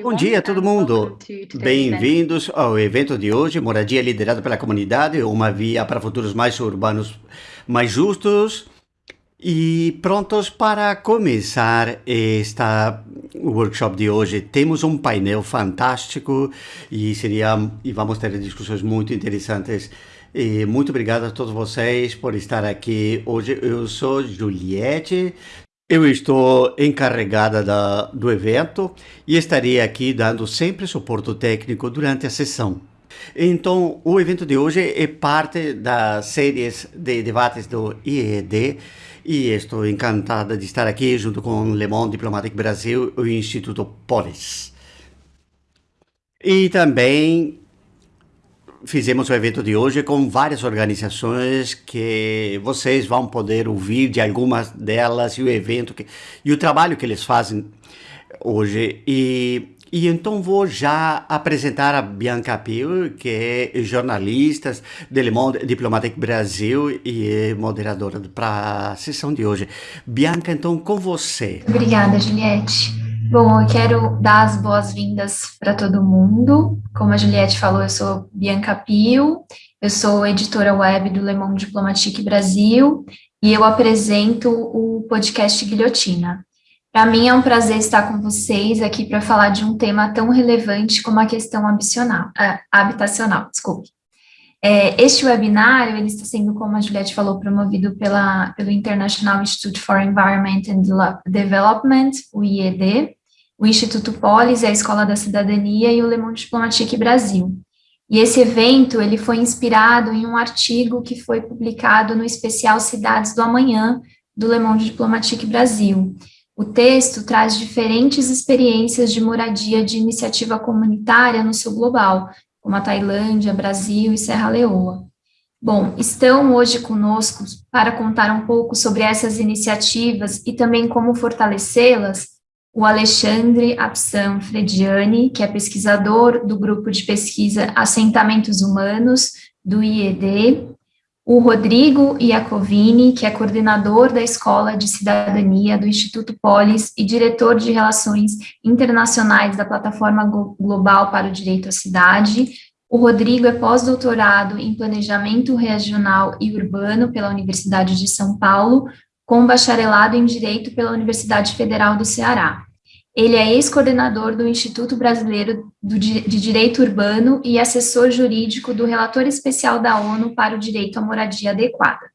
Bom dia, todo mundo. Bem-vindos ao evento de hoje, Moradia Liderada pela Comunidade, uma via para futuros mais urbanos, mais justos e prontos para começar esta workshop de hoje. Temos um painel fantástico e seria e vamos ter discussões muito interessantes. E muito obrigado a todos vocês por estar aqui hoje. Eu sou Juliette, eu estou encarregada da, do evento e estarei aqui dando sempre suporte técnico durante a sessão. Então, o evento de hoje é parte das séries de debates do IED e estou encantada de estar aqui junto com o Le Monde Diplomatic Brasil e o Instituto Polis. E também fizemos o evento de hoje com várias organizações que vocês vão poder ouvir de algumas delas e o evento que, e o trabalho que eles fazem hoje. E, e então vou já apresentar a Bianca Pio, que é jornalista do Le Monde Diplomatique Brasil e é moderadora para a sessão de hoje. Bianca, então com você. Obrigada, Juliette. Bom, eu quero dar as boas-vindas para todo mundo. Como a Juliette falou, eu sou Bianca Pio, eu sou editora web do Le Monde Diplomatique Brasil e eu apresento o podcast Guilhotina. Para mim é um prazer estar com vocês aqui para falar de um tema tão relevante como a questão habitacional. Desculpe. É, este webinário ele está sendo, como a Juliette falou, promovido pela, pelo International Institute for Environment and Development, o IED, o Instituto Polis, a Escola da Cidadania e o Le Monde Diplomatique Brasil. E esse evento ele foi inspirado em um artigo que foi publicado no especial Cidades do Amanhã, do Le Monde Diplomatique Brasil. O texto traz diferentes experiências de moradia de iniciativa comunitária no sul global, como a Tailândia, Brasil e Serra Leoa. Bom, estão hoje conosco para contar um pouco sobre essas iniciativas e também como fortalecê-las o Alexandre Apsan Frediani, que é pesquisador do grupo de pesquisa Assentamentos Humanos, do IED, o Rodrigo Iacovini, que é coordenador da Escola de Cidadania do Instituto Polis e diretor de Relações Internacionais da Plataforma Global para o Direito à Cidade. O Rodrigo é pós-doutorado em Planejamento Regional e Urbano pela Universidade de São Paulo, com bacharelado em Direito pela Universidade Federal do Ceará. Ele é ex-coordenador do Instituto Brasileiro de Direito Urbano e assessor jurídico do Relator Especial da ONU para o Direito à Moradia Adequada.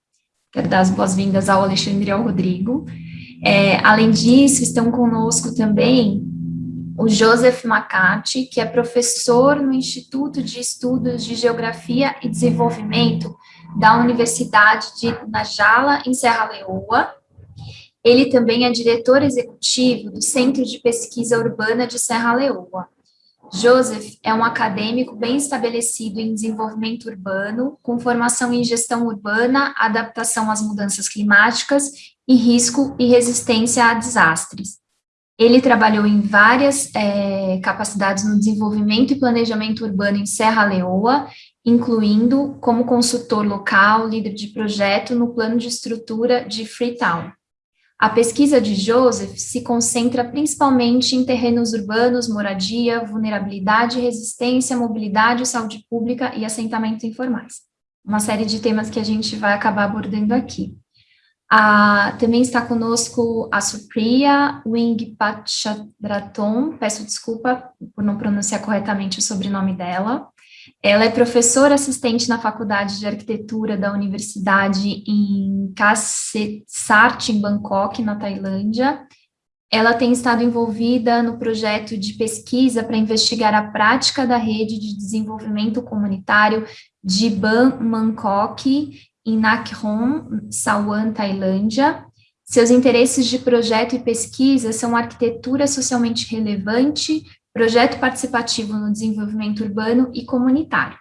Quero dar as boas-vindas ao Alexandre e ao Rodrigo. É, além disso, estão conosco também o Joseph Macati, que é professor no Instituto de Estudos de Geografia e Desenvolvimento da Universidade de Najala, em Serra Leoa. Ele também é diretor executivo do Centro de Pesquisa Urbana de Serra Leoa. Joseph é um acadêmico bem estabelecido em desenvolvimento urbano, com formação em gestão urbana, adaptação às mudanças climáticas e risco e resistência a desastres. Ele trabalhou em várias é, capacidades no desenvolvimento e planejamento urbano em Serra Leoa incluindo como consultor local, líder de projeto no plano de estrutura de Freetown. A pesquisa de Joseph se concentra principalmente em terrenos urbanos, moradia, vulnerabilidade, resistência, mobilidade, saúde pública e assentamentos informais. Uma série de temas que a gente vai acabar abordando aqui. Ah, também está conosco a Supriya Wing Pachadraton, peço desculpa por não pronunciar corretamente o sobrenome dela. Ela é professora assistente na Faculdade de Arquitetura da Universidade em Kasetsart, em Bangkok, na Tailândia. Ela tem estado envolvida no projeto de pesquisa para investigar a prática da rede de desenvolvimento comunitário de Ban Bangkok, em Nakhon, Sawan, Tailândia. Seus interesses de projeto e pesquisa são arquitetura socialmente relevante, projeto participativo no desenvolvimento urbano e comunitário.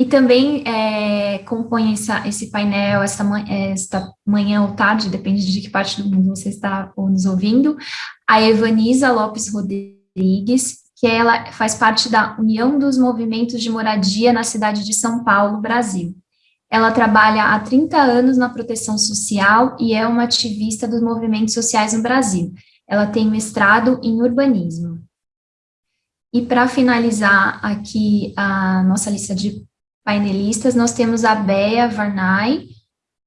E também é, compõe essa, esse painel, esta, esta manhã ou tarde, depende de que parte do mundo você está nos ouvindo, a Evanisa Lopes Rodrigues, que ela faz parte da União dos Movimentos de Moradia na cidade de São Paulo, Brasil. Ela trabalha há 30 anos na proteção social e é uma ativista dos movimentos sociais no Brasil. Ela tem mestrado em urbanismo. E para finalizar aqui a nossa lista de painelistas, nós temos a Bea Varnay,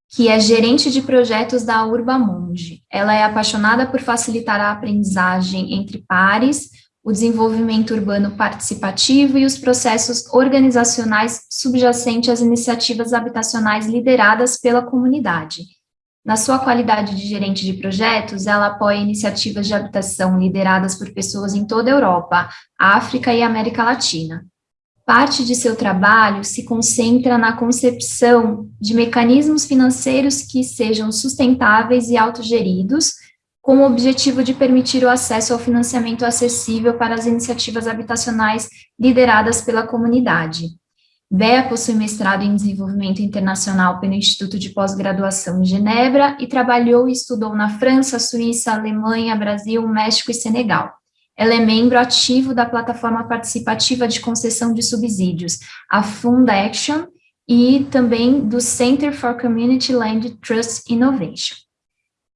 que é gerente de projetos da Urbamonde. Ela é apaixonada por facilitar a aprendizagem entre pares, o desenvolvimento urbano participativo e os processos organizacionais subjacentes às iniciativas habitacionais lideradas pela comunidade. Na sua qualidade de gerente de projetos, ela apoia iniciativas de habitação lideradas por pessoas em toda a Europa, África e América Latina. Parte de seu trabalho se concentra na concepção de mecanismos financeiros que sejam sustentáveis e autogeridos, com o objetivo de permitir o acesso ao financiamento acessível para as iniciativas habitacionais lideradas pela comunidade. Bea possui mestrado em desenvolvimento internacional pelo Instituto de Pós-Graduação em Genebra e trabalhou e estudou na França, Suíça, Alemanha, Brasil, México e Senegal. Ela é membro ativo da plataforma participativa de concessão de subsídios, a Fund Action, e também do Center for Community Land Trust Innovation.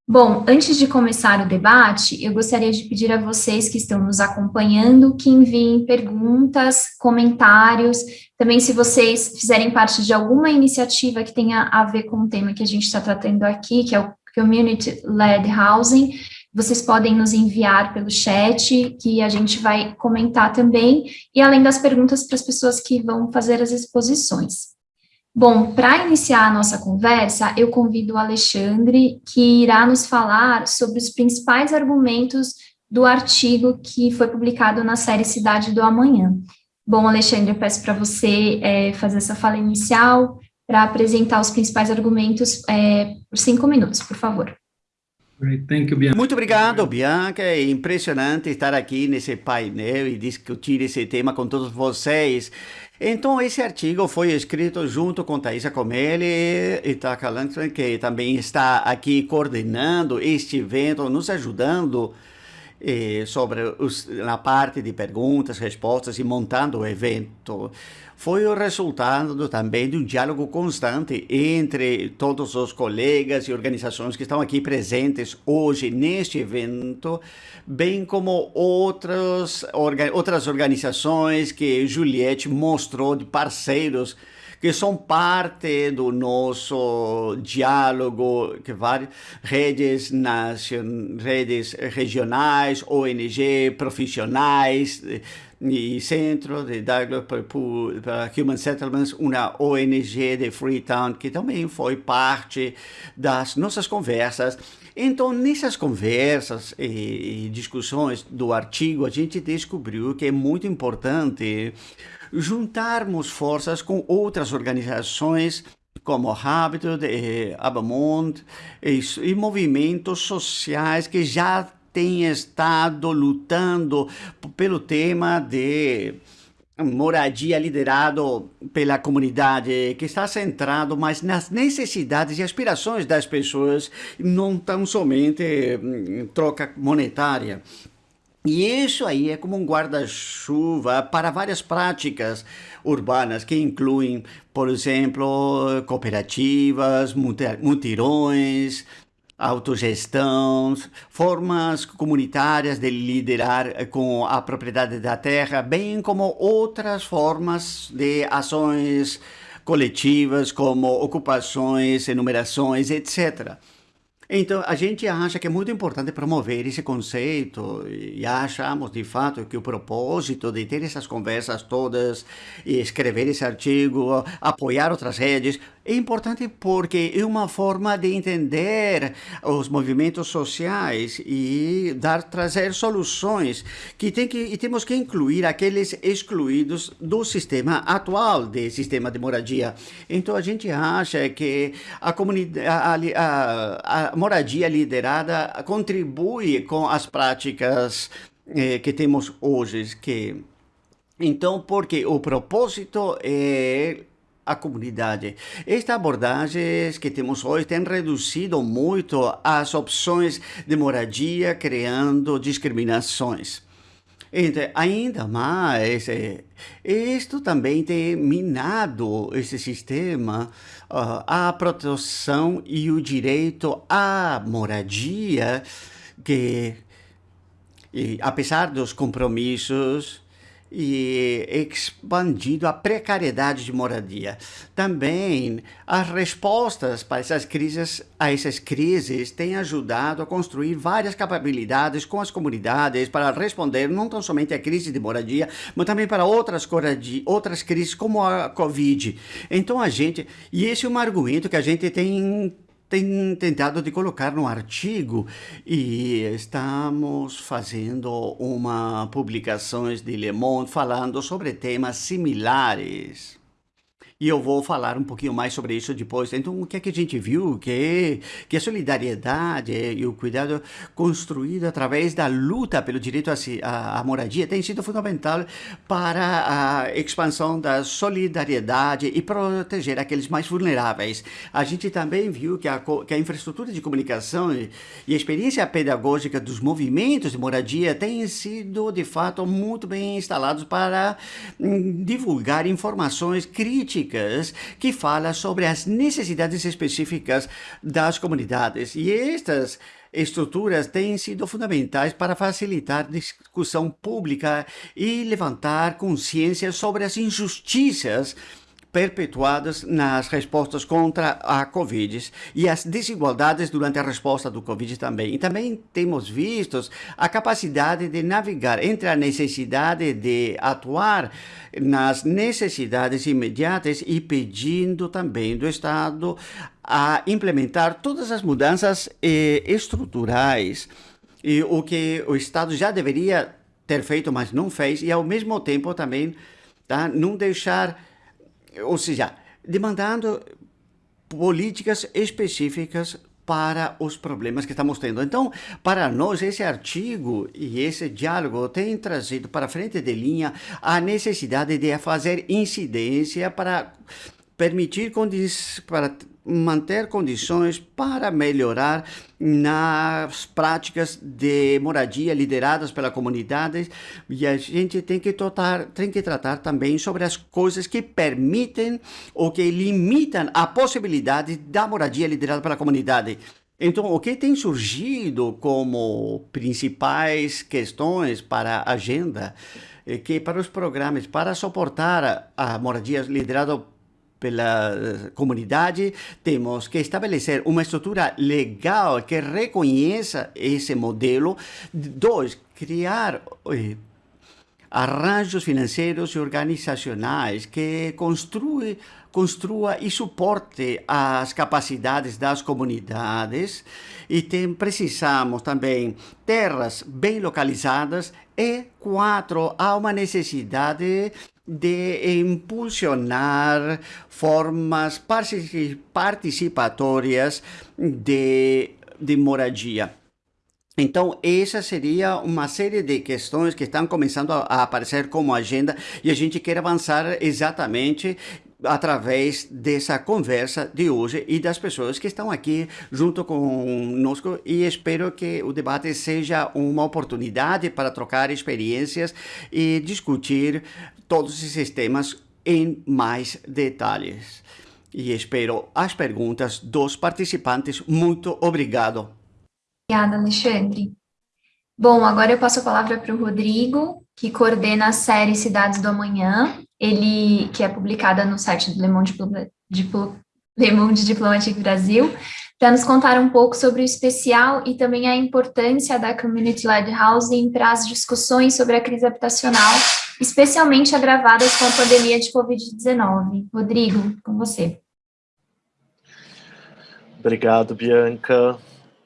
Bom, antes de começar o debate, eu gostaria de pedir a vocês que estão nos acompanhando que enviem perguntas, comentários, também se vocês fizerem parte de alguma iniciativa que tenha a ver com o tema que a gente está tratando aqui, que é o Community Led Housing, vocês podem nos enviar pelo chat, que a gente vai comentar também, e além das perguntas para as pessoas que vão fazer as exposições. Bom, para iniciar a nossa conversa, eu convido o Alexandre, que irá nos falar sobre os principais argumentos do artigo que foi publicado na série Cidade do Amanhã. Bom, Alexandre, eu peço para você é, fazer essa fala inicial para apresentar os principais argumentos é, por cinco minutos, por favor. Muito obrigado, Bianca. É impressionante estar aqui nesse painel e discutir esse tema com todos vocês. Então, esse artigo foi escrito junto com Thaisa Comelli e Taka Langston, que também está aqui coordenando este evento, nos ajudando eh, sobre os, na parte de perguntas, respostas e montando o evento. Foi o resultado também de um diálogo constante entre todos os colegas e organizações que estão aqui presentes hoje neste evento, bem como outras, orga, outras organizações que Juliette mostrou de parceiros que são parte do nosso diálogo, que várias redes, nacion, redes regionais, ONG, profissionais, e Centro de Dialogue para Human Settlements, uma ONG de Freetown, que também foi parte das nossas conversas. Então, nessas conversas e, discussões do artigo, a gente descobriu que é muito importante juntarmos forças com outras organizações como Habitat, eh, Abamont e, e movimentos sociais que já tem estado lutando pelo tema de moradia liderado pela comunidade, que está centrado mais nas necessidades e aspirações das pessoas, não tão somente em troca monetária. E isso aí é como um guarda-chuva para várias práticas urbanas que incluem, por exemplo, cooperativas, mutirões, autogestão, formas comunitárias de liderar com a propriedade da terra, bem como outras formas de ações coletivas, como ocupações, enumerações, etc. Então, a gente acha que é muito importante promover esse conceito e achamos, de fato, que o propósito de ter essas conversas todas escrever esse artigo, apoiar outras redes, é importante porque é uma forma de entender os movimentos sociais e dar trazer soluções que tem que e temos que incluir aqueles excluídos do sistema atual de sistema de moradia. Então a gente acha que a comunidade a, a, a moradia liderada contribui com as práticas eh, que temos hoje que então porque o propósito é a comunidade. Esta abordagem que temos hoje tem reduzido muito as opções de moradia, criando discriminações. Então, ainda mais, isto também tem minado esse sistema, uh, a proteção e o direito à moradia, que apesar dos compromissos e expandido a precariedade de moradia. Também as respostas para essas crises, a essas crises têm ajudado a construir várias capacidades com as comunidades para responder não tão somente à crise de moradia, mas também para outras, outras crises como a Covid. Então a gente, e esse é um argumento que a gente tem tem tentado de colocar no artigo e estamos fazendo uma publicações de Le Monde falando sobre temas similares. E eu vou falar um pouquinho mais sobre isso depois. Então, o que é que a gente viu? Que, que a solidariedade e o cuidado construído através da luta pelo direito à, moradia tem sido fundamental para a expansão da solidariedade e proteger aqueles mais vulneráveis. A gente também viu que a, que a infraestrutura de comunicação e, e a experiência pedagógica dos movimentos de moradia têm sido, de fato, muito bem instalados para hum, divulgar informações críticas que fala sobre as necessidades específicas das comunidades. E estas estruturas têm sido fundamentais para facilitar discussão pública e levantar consciência sobre as injustiças perpetuadas nas respostas contra a Covid e as desigualdades durante a resposta do Covid também. E também temos visto a capacidade de navegar entre a necessidade de atuar nas necessidades imediatas e pedindo também do Estado a implementar todas as mudanças eh, estruturais e o que o Estado já deveria ter feito, mas não fez, e ao mesmo tempo também tá, não deixar ou seja, demandando políticas específicas para os problemas que estamos tendo. Então, para nós, esse artigo e esse diálogo tem trazido para frente de linha a necessidade de fazer incidência para permitir condições, para manter condições para melhorar nas práticas de moradia lideradas pela comunidade e a gente tem que tratar, tem que tratar também sobre as coisas que permitem ou que limitam a possibilidade da moradia liderada pela comunidade. Então, o que tem surgido como principais questões para a agenda é que para os programas, para suportar a moradia liderada pela eh, comunidade, temos que estabelecer uma estrutura legal que reconheça esse modelo. Dois, criar eh, arranjos financeiros e organizacionais que construi, construa e suporte as capacidades das comunidades e tem, precisamos também terras bem localizadas e quatro, há uma necessidade de impulsionar formas participatórias de, de moradia. Então, essa seria uma série de questões que estão começando a aparecer como agenda e a gente quer avançar exatamente através dessa conversa de hoje e das pessoas que estão aqui junto conosco e espero que o debate seja uma oportunidade para trocar experiências e discutir todos esses temas em mais detalhes. E espero as perguntas dos participantes. Muito obrigado. Obrigada, Alexandre. Bom, agora eu passo a palavra para o Rodrigo, que coordena a série Cidades do Amanhã, ele que é publicada no site do Le Monde, Diplo, Le Monde Diplomatique Brasil, para nos contar um pouco sobre o especial e também a importância da Community Led Housing para as discussões sobre a crise habitacional, especialmente agravadas com a pandemia de Covid-19. Rodrigo, com você. Obrigado, Bianca.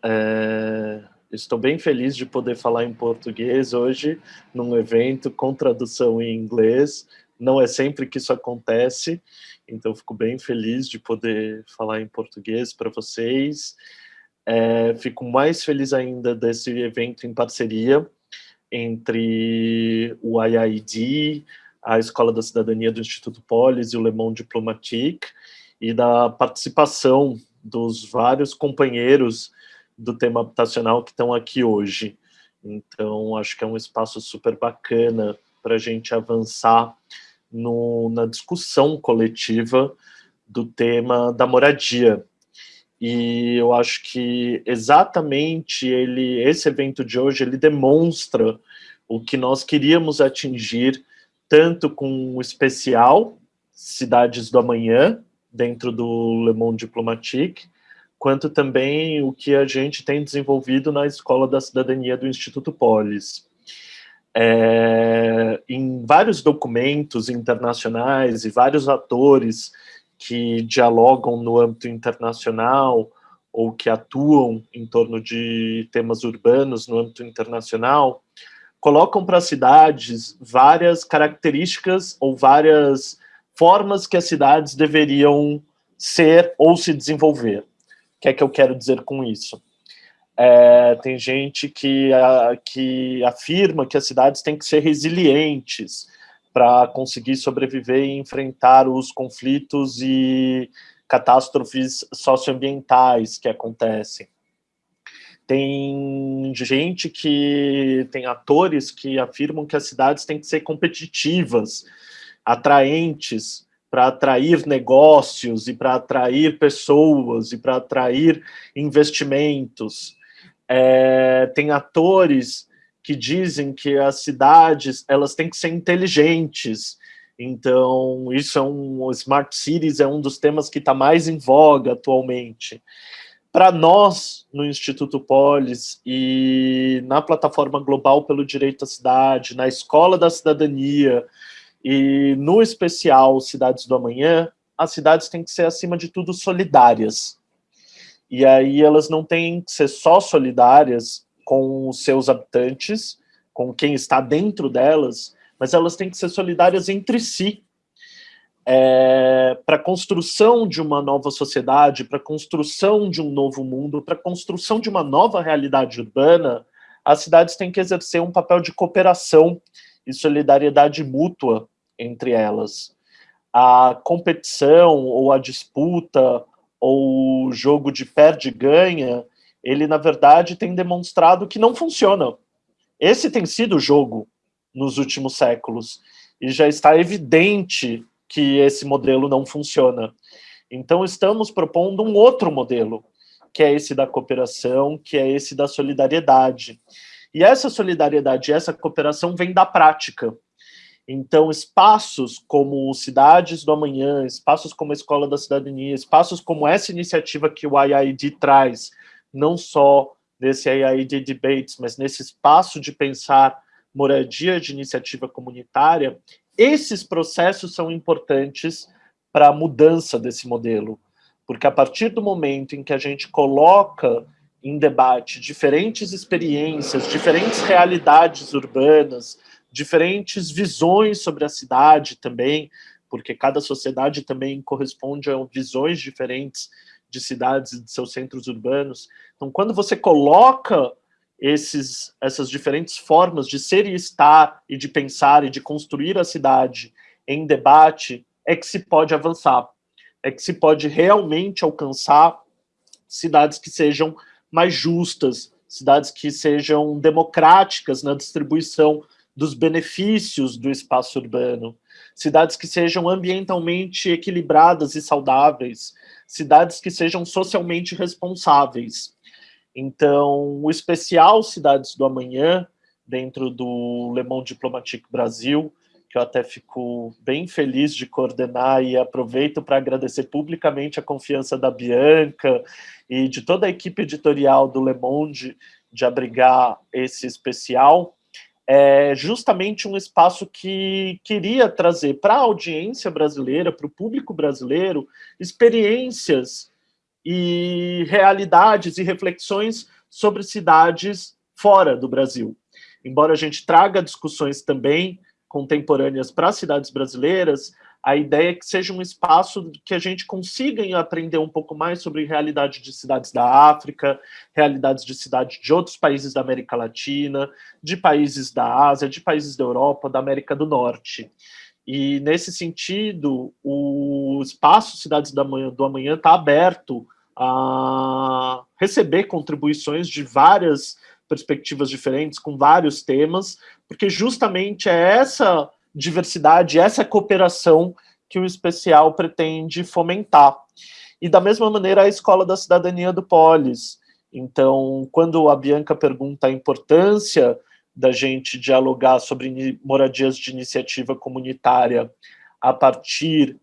É, estou bem feliz de poder falar em português hoje, num evento com tradução em inglês. Não é sempre que isso acontece, então fico bem feliz de poder falar em português para vocês. É, fico mais feliz ainda desse evento em parceria entre o IID, a Escola da Cidadania do Instituto Polis e o Le Monde Diplomatique, e da participação dos vários companheiros do tema habitacional que estão aqui hoje. Então, acho que é um espaço super bacana para a gente avançar no, na discussão coletiva do tema da moradia. E eu acho que exatamente ele, esse evento de hoje, ele demonstra o que nós queríamos atingir, tanto com o especial Cidades do Amanhã, dentro do Le Monde Diplomatique, quanto também o que a gente tem desenvolvido na Escola da Cidadania do Instituto Polis. É, em vários documentos internacionais e vários atores que dialogam no âmbito internacional ou que atuam em torno de temas urbanos no âmbito internacional, colocam para as cidades várias características ou várias formas que as cidades deveriam ser ou se desenvolver. O que é que eu quero dizer com isso? É, tem gente que, a, que afirma que as cidades têm que ser resilientes para conseguir sobreviver e enfrentar os conflitos e catástrofes socioambientais que acontecem. Tem gente que, tem atores que afirmam que as cidades têm que ser competitivas, atraentes, para atrair negócios e para atrair pessoas e para atrair investimentos é, tem atores que dizem que as cidades elas têm que ser inteligentes. Então, isso é um... Smart Cities é um dos temas que está mais em voga atualmente. Para nós, no Instituto Polis e na Plataforma Global pelo Direito à Cidade, na Escola da Cidadania e no especial Cidades do Amanhã, as cidades têm que ser, acima de tudo, solidárias. E aí elas não têm que ser só solidárias com os seus habitantes, com quem está dentro delas, mas elas têm que ser solidárias entre si. É, para a construção de uma nova sociedade, para a construção de um novo mundo, para a construção de uma nova realidade urbana, as cidades têm que exercer um papel de cooperação e solidariedade mútua entre elas. A competição ou a disputa ou o jogo de perde-ganha, ele, na verdade, tem demonstrado que não funciona. Esse tem sido o jogo nos últimos séculos, e já está evidente que esse modelo não funciona. Então, estamos propondo um outro modelo, que é esse da cooperação, que é esse da solidariedade. E essa solidariedade, essa cooperação vem da prática. Então, espaços como Cidades do Amanhã, espaços como a Escola da Cidadania, espaços como essa iniciativa que o IID traz, não só nesse IID Debates, mas nesse espaço de pensar moradia de iniciativa comunitária, esses processos são importantes para a mudança desse modelo. Porque a partir do momento em que a gente coloca em debate diferentes experiências, diferentes realidades urbanas, diferentes visões sobre a cidade também, porque cada sociedade também corresponde a visões diferentes de cidades e de seus centros urbanos. Então, quando você coloca esses, essas diferentes formas de ser e estar, e de pensar e de construir a cidade em debate, é que se pode avançar, é que se pode realmente alcançar cidades que sejam mais justas, cidades que sejam democráticas na distribuição dos benefícios do espaço urbano, cidades que sejam ambientalmente equilibradas e saudáveis, cidades que sejam socialmente responsáveis. Então, o especial Cidades do Amanhã, dentro do Le Monde Diplomatique Brasil, que eu até fico bem feliz de coordenar e aproveito para agradecer publicamente a confiança da Bianca e de toda a equipe editorial do Le Monde de abrigar esse especial é justamente um espaço que queria trazer para a audiência brasileira, para o público brasileiro, experiências e realidades e reflexões sobre cidades fora do Brasil. Embora a gente traga discussões também contemporâneas para cidades brasileiras, a ideia é que seja um espaço que a gente consiga aprender um pouco mais sobre realidade de cidades da África, realidades de cidades de outros países da América Latina, de países da Ásia, de países da Europa, da América do Norte. E, nesse sentido, o espaço Cidades do Amanhã está aberto a receber contribuições de várias perspectivas diferentes, com vários temas, porque justamente é essa diversidade, essa cooperação que o especial pretende fomentar. e da mesma maneira a Escola da Cidadania do Polis. Então, quando a Bianca pergunta a importância da gente dialogar sobre moradias de iniciativa comunitária a partir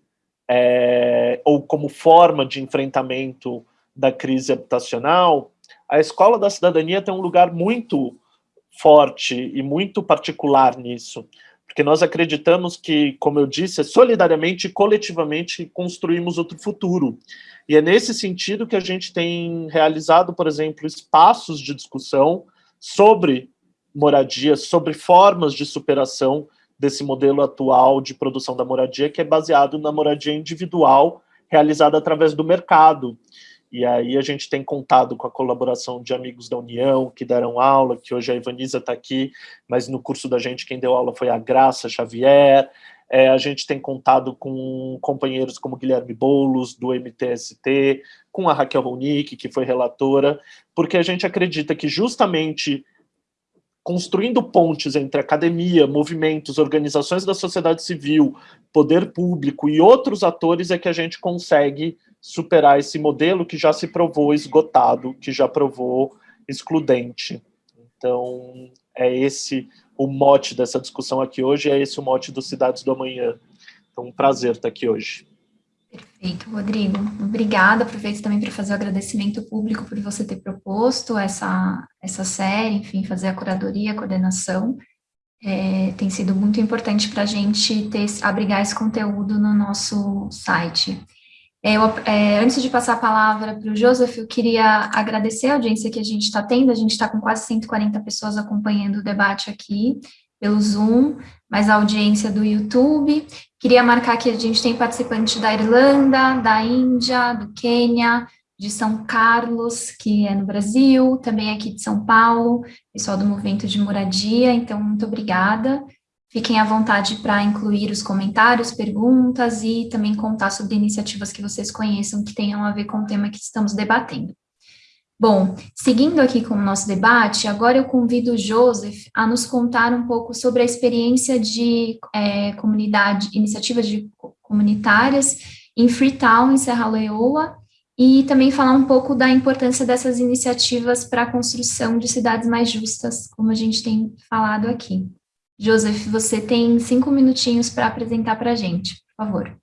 é, ou como forma de enfrentamento da crise habitacional, a Escola da Cidadania tem um lugar muito forte e muito particular nisso, porque nós acreditamos que, como eu disse, solidariamente e coletivamente construímos outro futuro. E é nesse sentido que a gente tem realizado, por exemplo, espaços de discussão sobre moradia, sobre formas de superação desse modelo atual de produção da moradia, que é baseado na moradia individual, realizada através do mercado. E aí a gente tem contado com a colaboração de amigos da União, que deram aula, que hoje a Ivaniza está aqui, mas no curso da gente quem deu aula foi a Graça Xavier, é, a gente tem contado com companheiros como Guilherme Boulos, do MTST, com a Raquel Ronick, que foi relatora, porque a gente acredita que justamente construindo pontes entre academia, movimentos, organizações da sociedade civil, poder público e outros atores é que a gente consegue superar esse modelo que já se provou esgotado, que já provou excludente. Então, é esse o mote dessa discussão aqui hoje, é esse o mote dos Cidades do Amanhã. Então, um prazer estar aqui hoje. Perfeito, Rodrigo. Obrigada. Aproveito também para fazer o agradecimento público por você ter proposto essa, essa série, enfim, fazer a curadoria, a coordenação. É, tem sido muito importante para a gente ter, abrigar esse conteúdo no nosso site. É, eu, é, antes de passar a palavra para o Joseph, eu queria agradecer a audiência que a gente está tendo, a gente está com quase 140 pessoas acompanhando o debate aqui pelo Zoom, mas a audiência do YouTube. Queria marcar que a gente tem participantes da Irlanda, da Índia, do Quênia, de São Carlos, que é no Brasil, também aqui de São Paulo, pessoal do Movimento de Moradia, então muito obrigada. Fiquem à vontade para incluir os comentários, perguntas e também contar sobre iniciativas que vocês conheçam que tenham a ver com o tema que estamos debatendo. Bom, seguindo aqui com o nosso debate, agora eu convido o Joseph a nos contar um pouco sobre a experiência de é, comunidade, iniciativas de, comunitárias em Freetown, em Serra Leoa, e também falar um pouco da importância dessas iniciativas para a construção de cidades mais justas, como a gente tem falado aqui. Joseph, você tem cinco minutinhos para apresentar para a gente, por favor.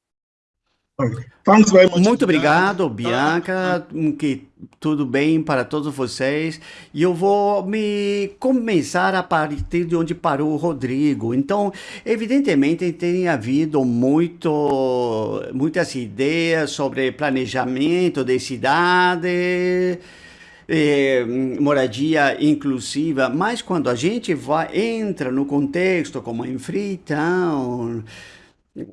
Muito obrigado, Bianca, que tudo bem para todos vocês. E eu vou me começar a partir de onde parou o Rodrigo. Então, evidentemente, tem havido muito, muitas ideias sobre planejamento de cidade, eh, moradia inclusiva, mas quando a gente vai, entra no contexto como em Freetown,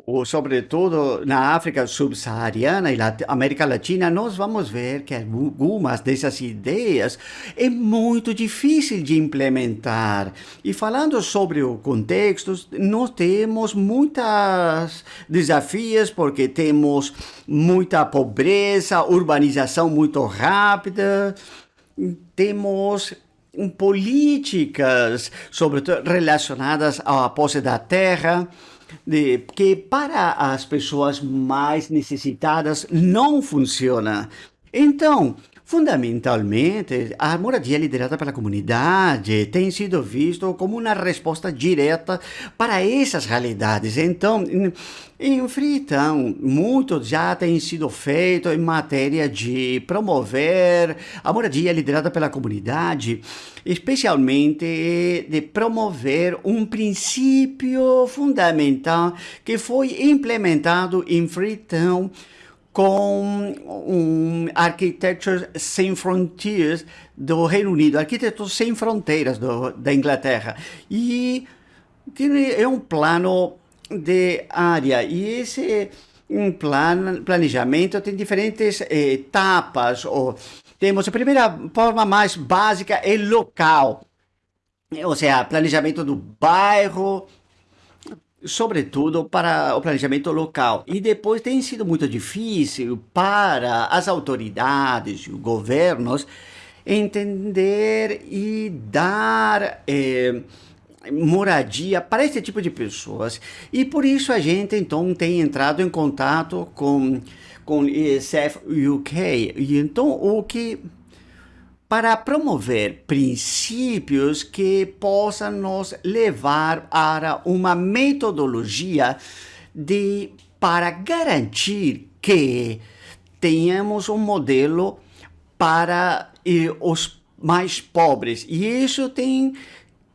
ou sobretudo na África subsaariana e na América Latina, nós vamos ver que algumas dessas ideias é muito difícil de implementar. E falando sobre o contexto, nós temos muitos desafios, porque temos muita pobreza, urbanização muito rápida, temos políticas, sobretudo relacionadas à posse da terra, de, que para as pessoas mais necessitadas não funciona. Então, Fundamentalmente, a moradia liderada pela comunidade tem sido visto como uma resposta direta para essas realidades. Então, em Freetown, muito já tem sido feito em matéria de promover a moradia liderada pela comunidade, especialmente de promover um princípio fundamental que foi implementado em Freetown com um Architecture Sem Frontiers do Reino Unido, Arquitetos Sem Fronteiras do, da Inglaterra. E é um plano de área. E esse um plan, planejamento tem diferentes etapas. Ou, temos a primeira forma mais básica é local. Ou seja, planejamento do bairro, sobretudo para o planejamento local. E depois tem sido muito difícil para as autoridades e governos entender e dar eh, moradia para esse tipo de pessoas. E por isso a gente então tem entrado em contato com com ESF UK. E então, o que para promover princípios que possam nos levar a uma metodologia de para garantir que tenhamos um modelo para eh, os mais pobres. E isso tem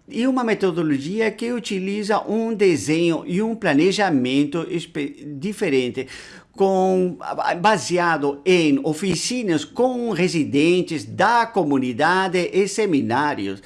e uma metodologia que utiliza um desenho e um planejamento diferente, com, baseado em oficinas com residentes da comunidade e seminários.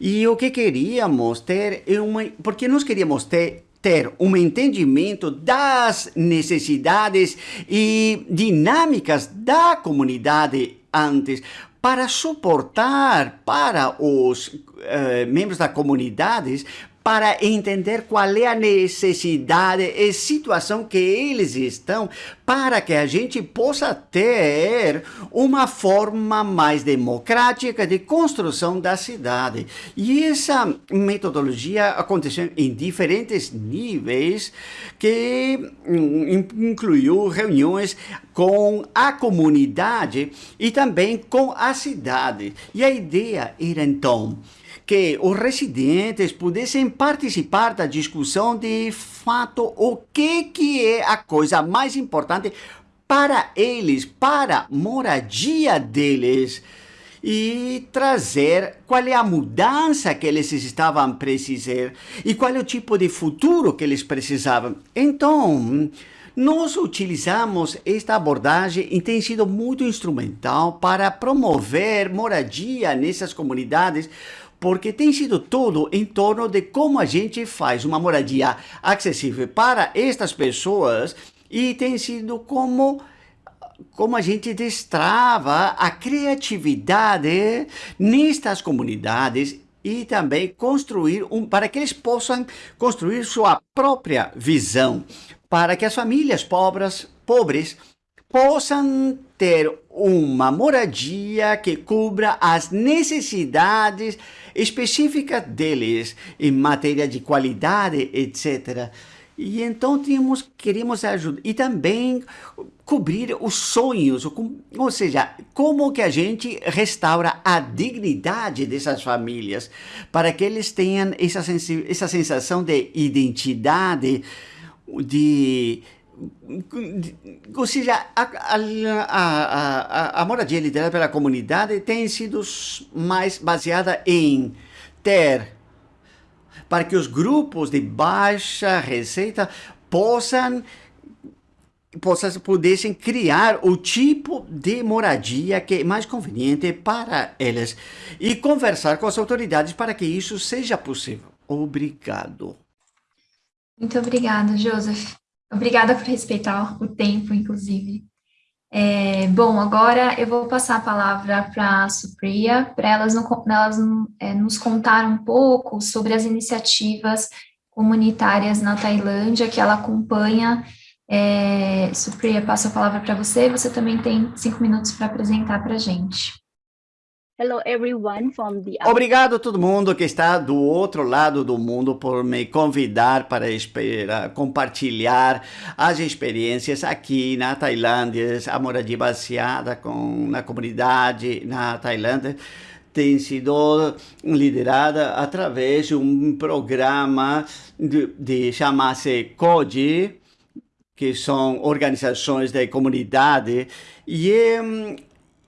E o que queríamos ter é uma... Porque nós queríamos ter ter um entendimento das necessidades e dinâmicas da comunidade antes, para suportar para os uh, membros da comunidade para entender qual é a necessidade e situação que eles estão, para que a gente possa ter uma forma mais democrática de construção da cidade. E essa metodologia aconteceu em diferentes níveis, que hum, incluiu reuniões com a comunidade e também com a cidade. E a ideia era então que os residentes pudessem participar da discussão de fato o que, que é a coisa mais importante para eles, para a moradia deles e trazer qual é a mudança que eles estavam precisando e qual é o tipo de futuro que eles precisavam. Então, nós utilizamos esta abordagem e tem sido muito instrumental para promover moradia nessas comunidades, porque tem sido tudo em torno de como a gente faz uma moradia acessível para estas pessoas e tem sido como como a gente destrava a criatividade nestas comunidades e também construir um para que eles possam construir sua própria visão, para que as famílias pobres, pobres possam ter uma moradia que cubra as necessidades específicas deles em matéria de qualidade, etc. E então tínhamos, queríamos ajudar e também cobrir os sonhos, ou seja, como que a gente restaura a dignidade dessas famílias para que eles tenham essa, essa sensação de identidade, de ou seja, a, a, a, a, moradia liderada pela comunidade tem sido mais baseada em ter, para que os grupos de baixa receita possam, possam pudessem criar o tipo de moradia que é mais conveniente para eles e conversar com as autoridades para que isso seja possível. Obrigado. Muito obrigada, Joseph. Obrigada por respeitar o tempo, inclusive. É, bom, agora eu vou passar a palavra para a Supriya, para elas, elas é, nos contar um pouco sobre as iniciativas comunitárias na Tailândia que ela acompanha. É, Supriya, passo a palavra para você, você também tem cinco minutos para apresentar para a gente. Obrigado a todo mundo que está do outro lado do mundo por me convidar para compartilhar as experiências aqui na Tailândia, a moradia baseada com, na comunidade na Tailândia tem sido liderada através de um programa de, de chamar-se que são organizações da comunidade, e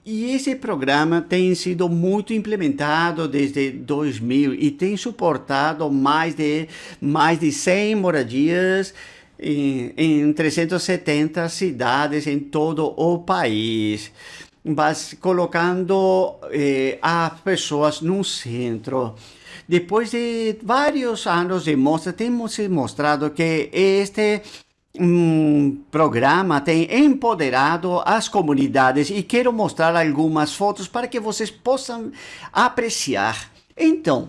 e esse programa tem sido muito implementado desde 2000 e tem suportado mais de, mais de 100 moradias em, em 370 cidades em todo o país, mas colocando eh, as pessoas no centro. Depois de vários anos de mostra, temos mostrado que este um programa tem empoderado as comunidades e quero mostrar algumas fotos para que vocês possam apreciar. Então,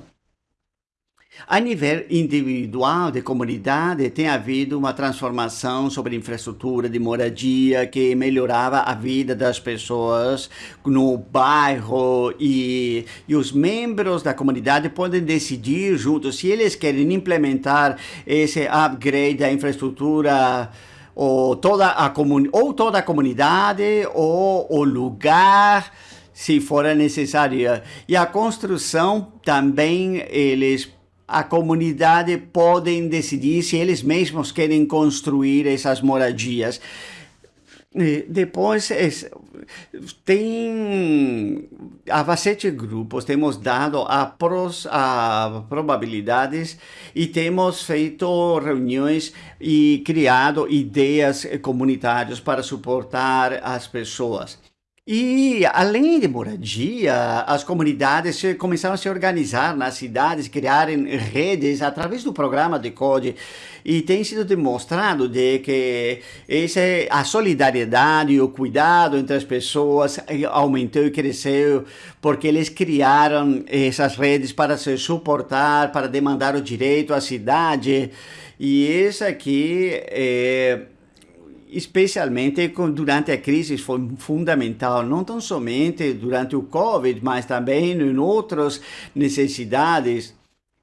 a nível individual de comunidade, tem havido uma transformação sobre infraestrutura de moradia que melhorava a vida das pessoas no bairro e, e os membros da comunidade podem decidir juntos se eles querem implementar esse upgrade da infraestrutura ou toda a, ou toda a comunidade, ou o lugar, se for necessário. E a construção também, eles a comunidade podem decidir se eles mesmos querem construir essas moradias. Depois, tem há sete grupos, temos dado a, pros, a probabilidades e temos feito reuniões e criado ideias comunitárias para suportar as pessoas. E, além de moradia, as comunidades começaram a se organizar nas cidades, criarem redes através do programa de CODE. E tem sido demonstrado de que esse, a solidariedade e o cuidado entre as pessoas aumentou e cresceu, porque eles criaram essas redes para se suportar, para demandar o direito à cidade. E isso aqui é especialmente durante a crise foi fundamental, não tão somente durante o Covid, mas também em outras necessidades.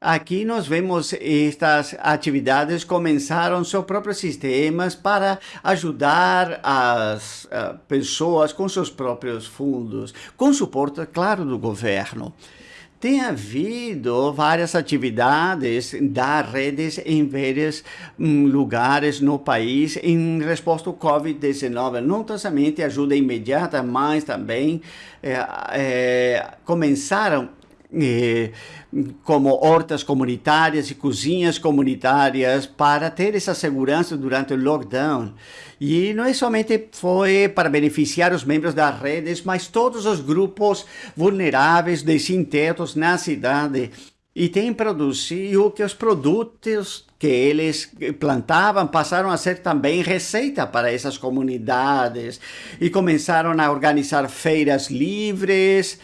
Aqui nós vemos estas atividades começaram seus próprios sistemas para ajudar as uh, pessoas com seus próprios fundos, com suporte, claro, do governo. Tem havido várias atividades da redes em vários um, lugares no país em resposta ao Covid-19. Não somente ajuda imediata, mas também é, é, começaram é, como hortas comunitárias e cozinhas comunitárias para ter essa segurança durante o lockdown. E não é somente foi para beneficiar os membros das redes, mas todos os grupos vulneráveis de sem-tetos na cidade. E tem produzido que os produtos que eles plantavam passaram a ser também receita para essas comunidades. E começaram a organizar feiras livres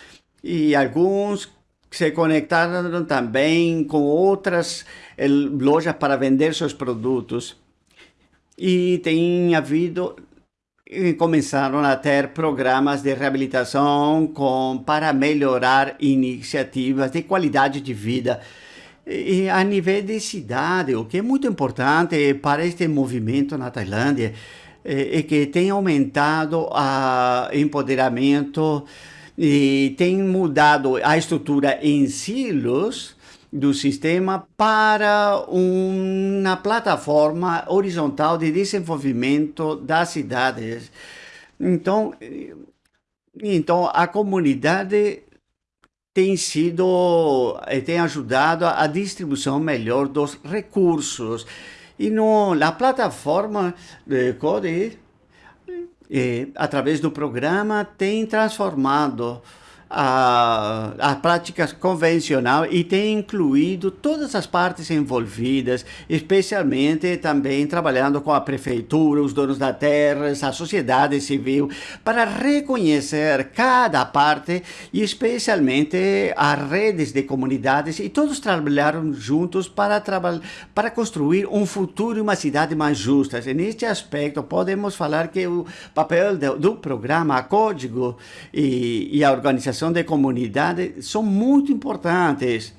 e alguns se conectaram também com outras eh, lojas para vender seus produtos. E tem havido começaram a ter programas de reabilitação com, para melhorar iniciativas de qualidade de vida. E a nível de cidade, o que é muito importante para este movimento na Tailândia é, é que tem aumentado o empoderamento e tem mudado a estrutura em silos do sistema para uma plataforma horizontal de desenvolvimento das cidades. Então, então a comunidade tem sido, eh, tem ajudado a distribuição melhor dos recursos. E no, na plataforma de Code, através do programa, tem transformado a, a prática convencional e tem incluído todas as partes envolvidas, especialmente também trabalhando com a prefeitura, os donos da terra, a sociedade civil, para reconhecer cada parte e especialmente as redes de comunidades e todos trabalharam juntos para, para construir um futuro e uma cidade mais justa. E neste aspecto, podemos falar que o papel do, do programa Código e, e a organização de comunidade são muito importantes,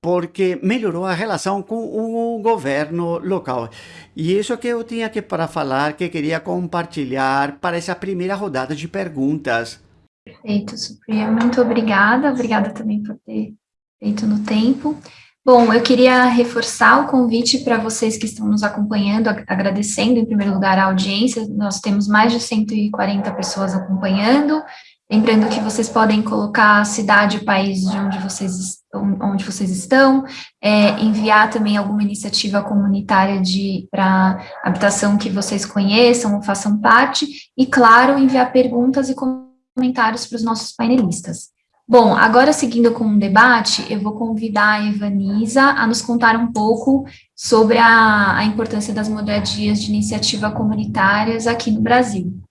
porque melhorou a relação com o governo local. E isso que eu tinha que para falar, que queria compartilhar para essa primeira rodada de perguntas. Perfeito, Sofia. Muito obrigada. Obrigada também por ter feito no tempo. Bom, eu queria reforçar o convite para vocês que estão nos acompanhando, agradecendo em primeiro lugar a audiência. Nós temos mais de 140 pessoas acompanhando Lembrando que vocês podem colocar a cidade e país de onde vocês, onde vocês estão, é, enviar também alguma iniciativa comunitária para habitação que vocês conheçam ou façam parte, e, claro, enviar perguntas e comentários para os nossos painelistas. Bom, agora seguindo com o debate, eu vou convidar a Evanisa a nos contar um pouco sobre a, a importância das moradias de iniciativa comunitárias aqui no Brasil.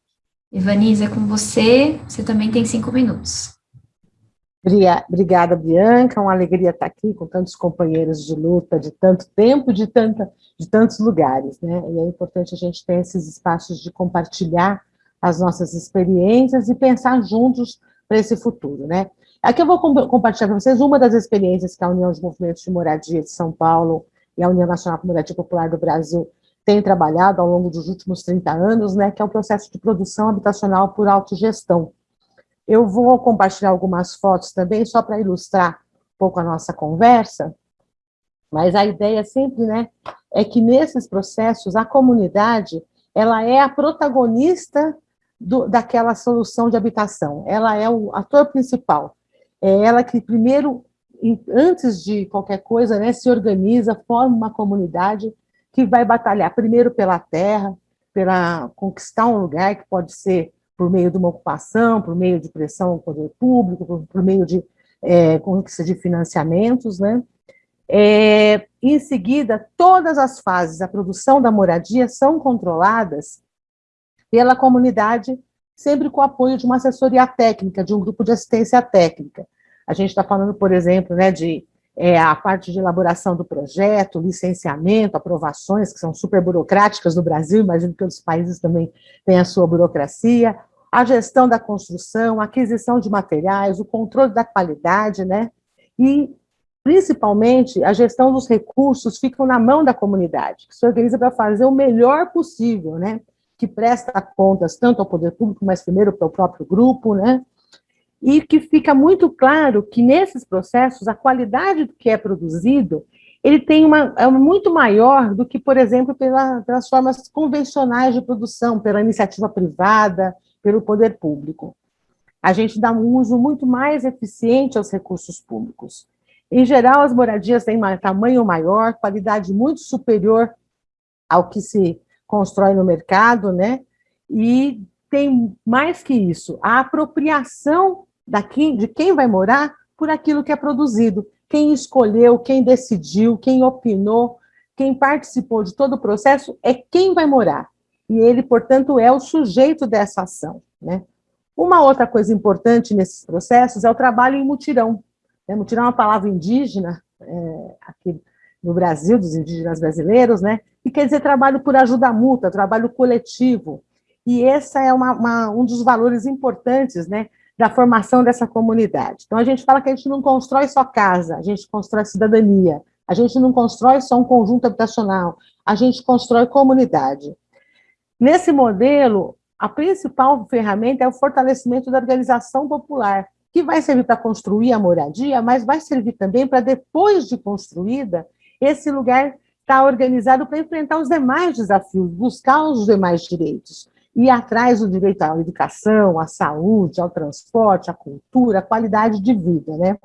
Ivanise, é com você, você também tem cinco minutos. Obrigada, Bianca, uma alegria estar aqui com tantos companheiros de luta, de tanto tempo, de, tanta, de tantos lugares, né? E é importante a gente ter esses espaços de compartilhar as nossas experiências e pensar juntos para esse futuro, né? Aqui eu vou compartilhar com vocês uma das experiências que a União de Movimentos de Moradia de São Paulo e a União Nacional de Moradia Popular do Brasil tem trabalhado ao longo dos últimos 30 anos, né, que é o processo de produção habitacional por autogestão. Eu vou compartilhar algumas fotos também, só para ilustrar um pouco a nossa conversa, mas a ideia sempre, né, é que nesses processos, a comunidade, ela é a protagonista do, daquela solução de habitação, ela é o ator principal, é ela que primeiro, antes de qualquer coisa, né, se organiza, forma uma comunidade que vai batalhar primeiro pela terra, pela conquistar um lugar que pode ser por meio de uma ocupação, por meio de pressão ao poder público, por, por meio de é, conquista de financiamentos, né? É, em seguida, todas as fases da produção da moradia são controladas pela comunidade, sempre com o apoio de uma assessoria técnica, de um grupo de assistência técnica. A gente está falando, por exemplo, né, de é, a parte de elaboração do projeto, licenciamento, aprovações, que são super burocráticas no Brasil, imagino que outros países também têm a sua burocracia, a gestão da construção, a aquisição de materiais, o controle da qualidade, né? E, principalmente, a gestão dos recursos ficam na mão da comunidade, que se organiza para fazer o melhor possível, né? Que presta contas tanto ao poder público, mas primeiro para o próprio grupo, né? E que fica muito claro que nesses processos a qualidade do que é produzido ele tem uma é muito maior do que, por exemplo, pela, pelas formas convencionais de produção, pela iniciativa privada, pelo poder público. A gente dá um uso muito mais eficiente aos recursos públicos. Em geral, as moradias têm tamanho maior, qualidade muito superior ao que se constrói no mercado, né? E tem mais que isso, a apropriação daqui, de quem vai morar por aquilo que é produzido. Quem escolheu, quem decidiu, quem opinou, quem participou de todo o processo é quem vai morar. E ele, portanto, é o sujeito dessa ação. Né? Uma outra coisa importante nesses processos é o trabalho em mutirão. Né? Mutirão é uma palavra indígena, é, aqui no Brasil, dos indígenas brasileiros, né? e quer dizer trabalho por ajuda mútua, trabalho coletivo. E esse é uma, uma, um dos valores importantes né, da formação dessa comunidade. Então, a gente fala que a gente não constrói só casa, a gente constrói cidadania, a gente não constrói só um conjunto habitacional, a gente constrói comunidade. Nesse modelo, a principal ferramenta é o fortalecimento da organização popular, que vai servir para construir a moradia, mas vai servir também para, depois de construída, esse lugar estar tá organizado para enfrentar os demais desafios, buscar os demais direitos e atrás do direito à educação, à saúde, ao transporte, à cultura, à qualidade de vida. Né?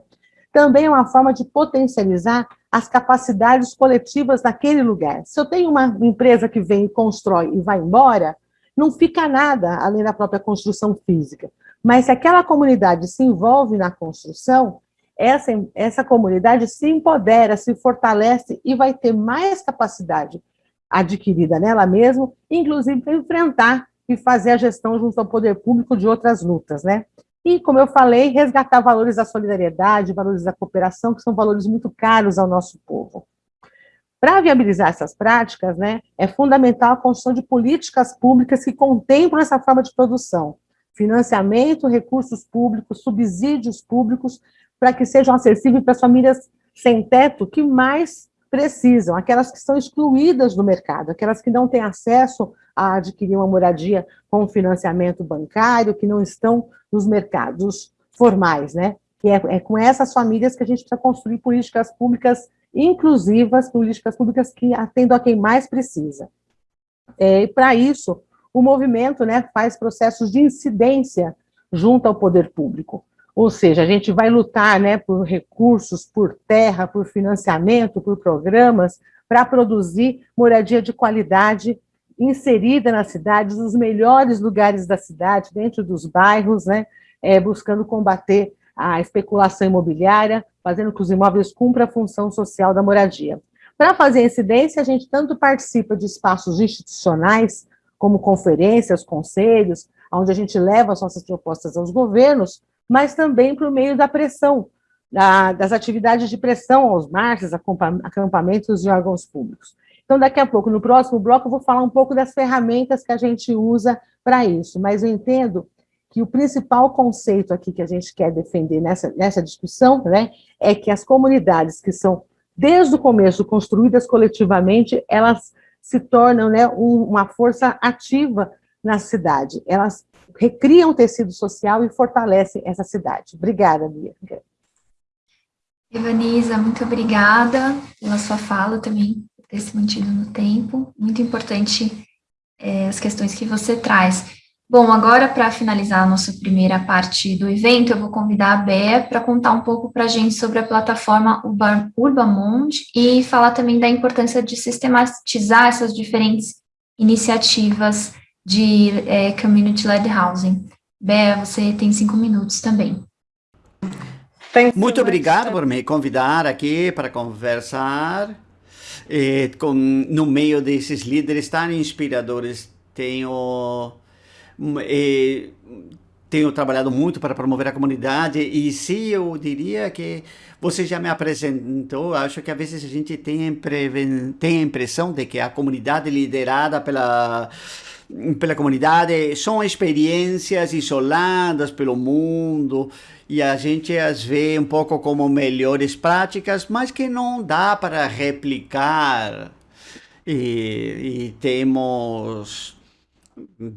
Também é uma forma de potencializar as capacidades coletivas daquele lugar. Se eu tenho uma empresa que vem, constrói e vai embora, não fica nada além da própria construção física. Mas se aquela comunidade se envolve na construção, essa, essa comunidade se empodera, se fortalece e vai ter mais capacidade adquirida nela mesma, inclusive para enfrentar e fazer a gestão junto ao poder público de outras lutas, né? E, como eu falei, resgatar valores da solidariedade, valores da cooperação, que são valores muito caros ao nosso povo. Para viabilizar essas práticas, né, é fundamental a construção de políticas públicas que contemplam essa forma de produção, financiamento, recursos públicos, subsídios públicos, para que sejam acessíveis para as famílias sem teto que mais precisam, aquelas que estão excluídas do mercado, aquelas que não têm acesso a adquirir uma moradia com financiamento bancário, que não estão nos mercados formais, né? Que é, é com essas famílias que a gente precisa construir políticas públicas inclusivas, políticas públicas que atendam a quem mais precisa. É, e para isso, o movimento né, faz processos de incidência junto ao poder público. Ou seja, a gente vai lutar né, por recursos, por terra, por financiamento, por programas, para produzir moradia de qualidade inserida na cidade, nos melhores lugares da cidade, dentro dos bairros, né, é, buscando combater a especulação imobiliária, fazendo que os imóveis cumpram a função social da moradia. Para fazer incidência, a gente tanto participa de espaços institucionais, como conferências, conselhos, onde a gente leva as nossas propostas aos governos, mas também por meio da pressão, da, das atividades de pressão aos marchas, acampamentos e órgãos públicos. Então, daqui a pouco, no próximo bloco, eu vou falar um pouco das ferramentas que a gente usa para isso, mas eu entendo que o principal conceito aqui que a gente quer defender nessa, nessa discussão né, é que as comunidades que são, desde o começo, construídas coletivamente, elas se tornam né, um, uma força ativa na cidade. Elas recriam o tecido social e fortalecem essa cidade. Obrigada, Bianca. Evanisa, muito obrigada pela sua fala também, por ter se mantido no tempo. Muito importante é, as questões que você traz. Bom, agora para finalizar a nossa primeira parte do evento, eu vou convidar a Bea para contar um pouco para a gente sobre a plataforma Urbamond e falar também da importância de sistematizar essas diferentes iniciativas de é, Community-Led Housing. Bea, você tem cinco minutos também. Muito obrigado por me convidar aqui para conversar eh, com, no meio desses líderes tão inspiradores. Tenho e tenho trabalhado muito para promover a comunidade e se eu diria que você já me apresentou, acho que às vezes a gente tem, tem a impressão de que a comunidade liderada pela pela comunidade são experiências isoladas pelo mundo e a gente as vê um pouco como melhores práticas, mas que não dá para replicar. E, e temos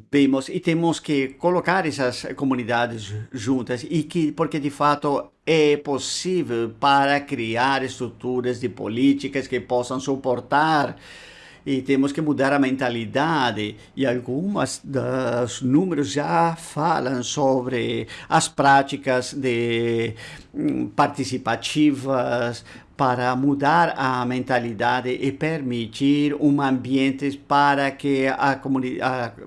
vemos e temos que colocar essas comunidades juntas e que porque de fato é possível para criar estruturas de políticas que possam suportar e temos que mudar a mentalidade e algumas dos números já falam sobre as práticas de hum, participativas para mudar a mentalidade e permitir um ambiente para que a comunidade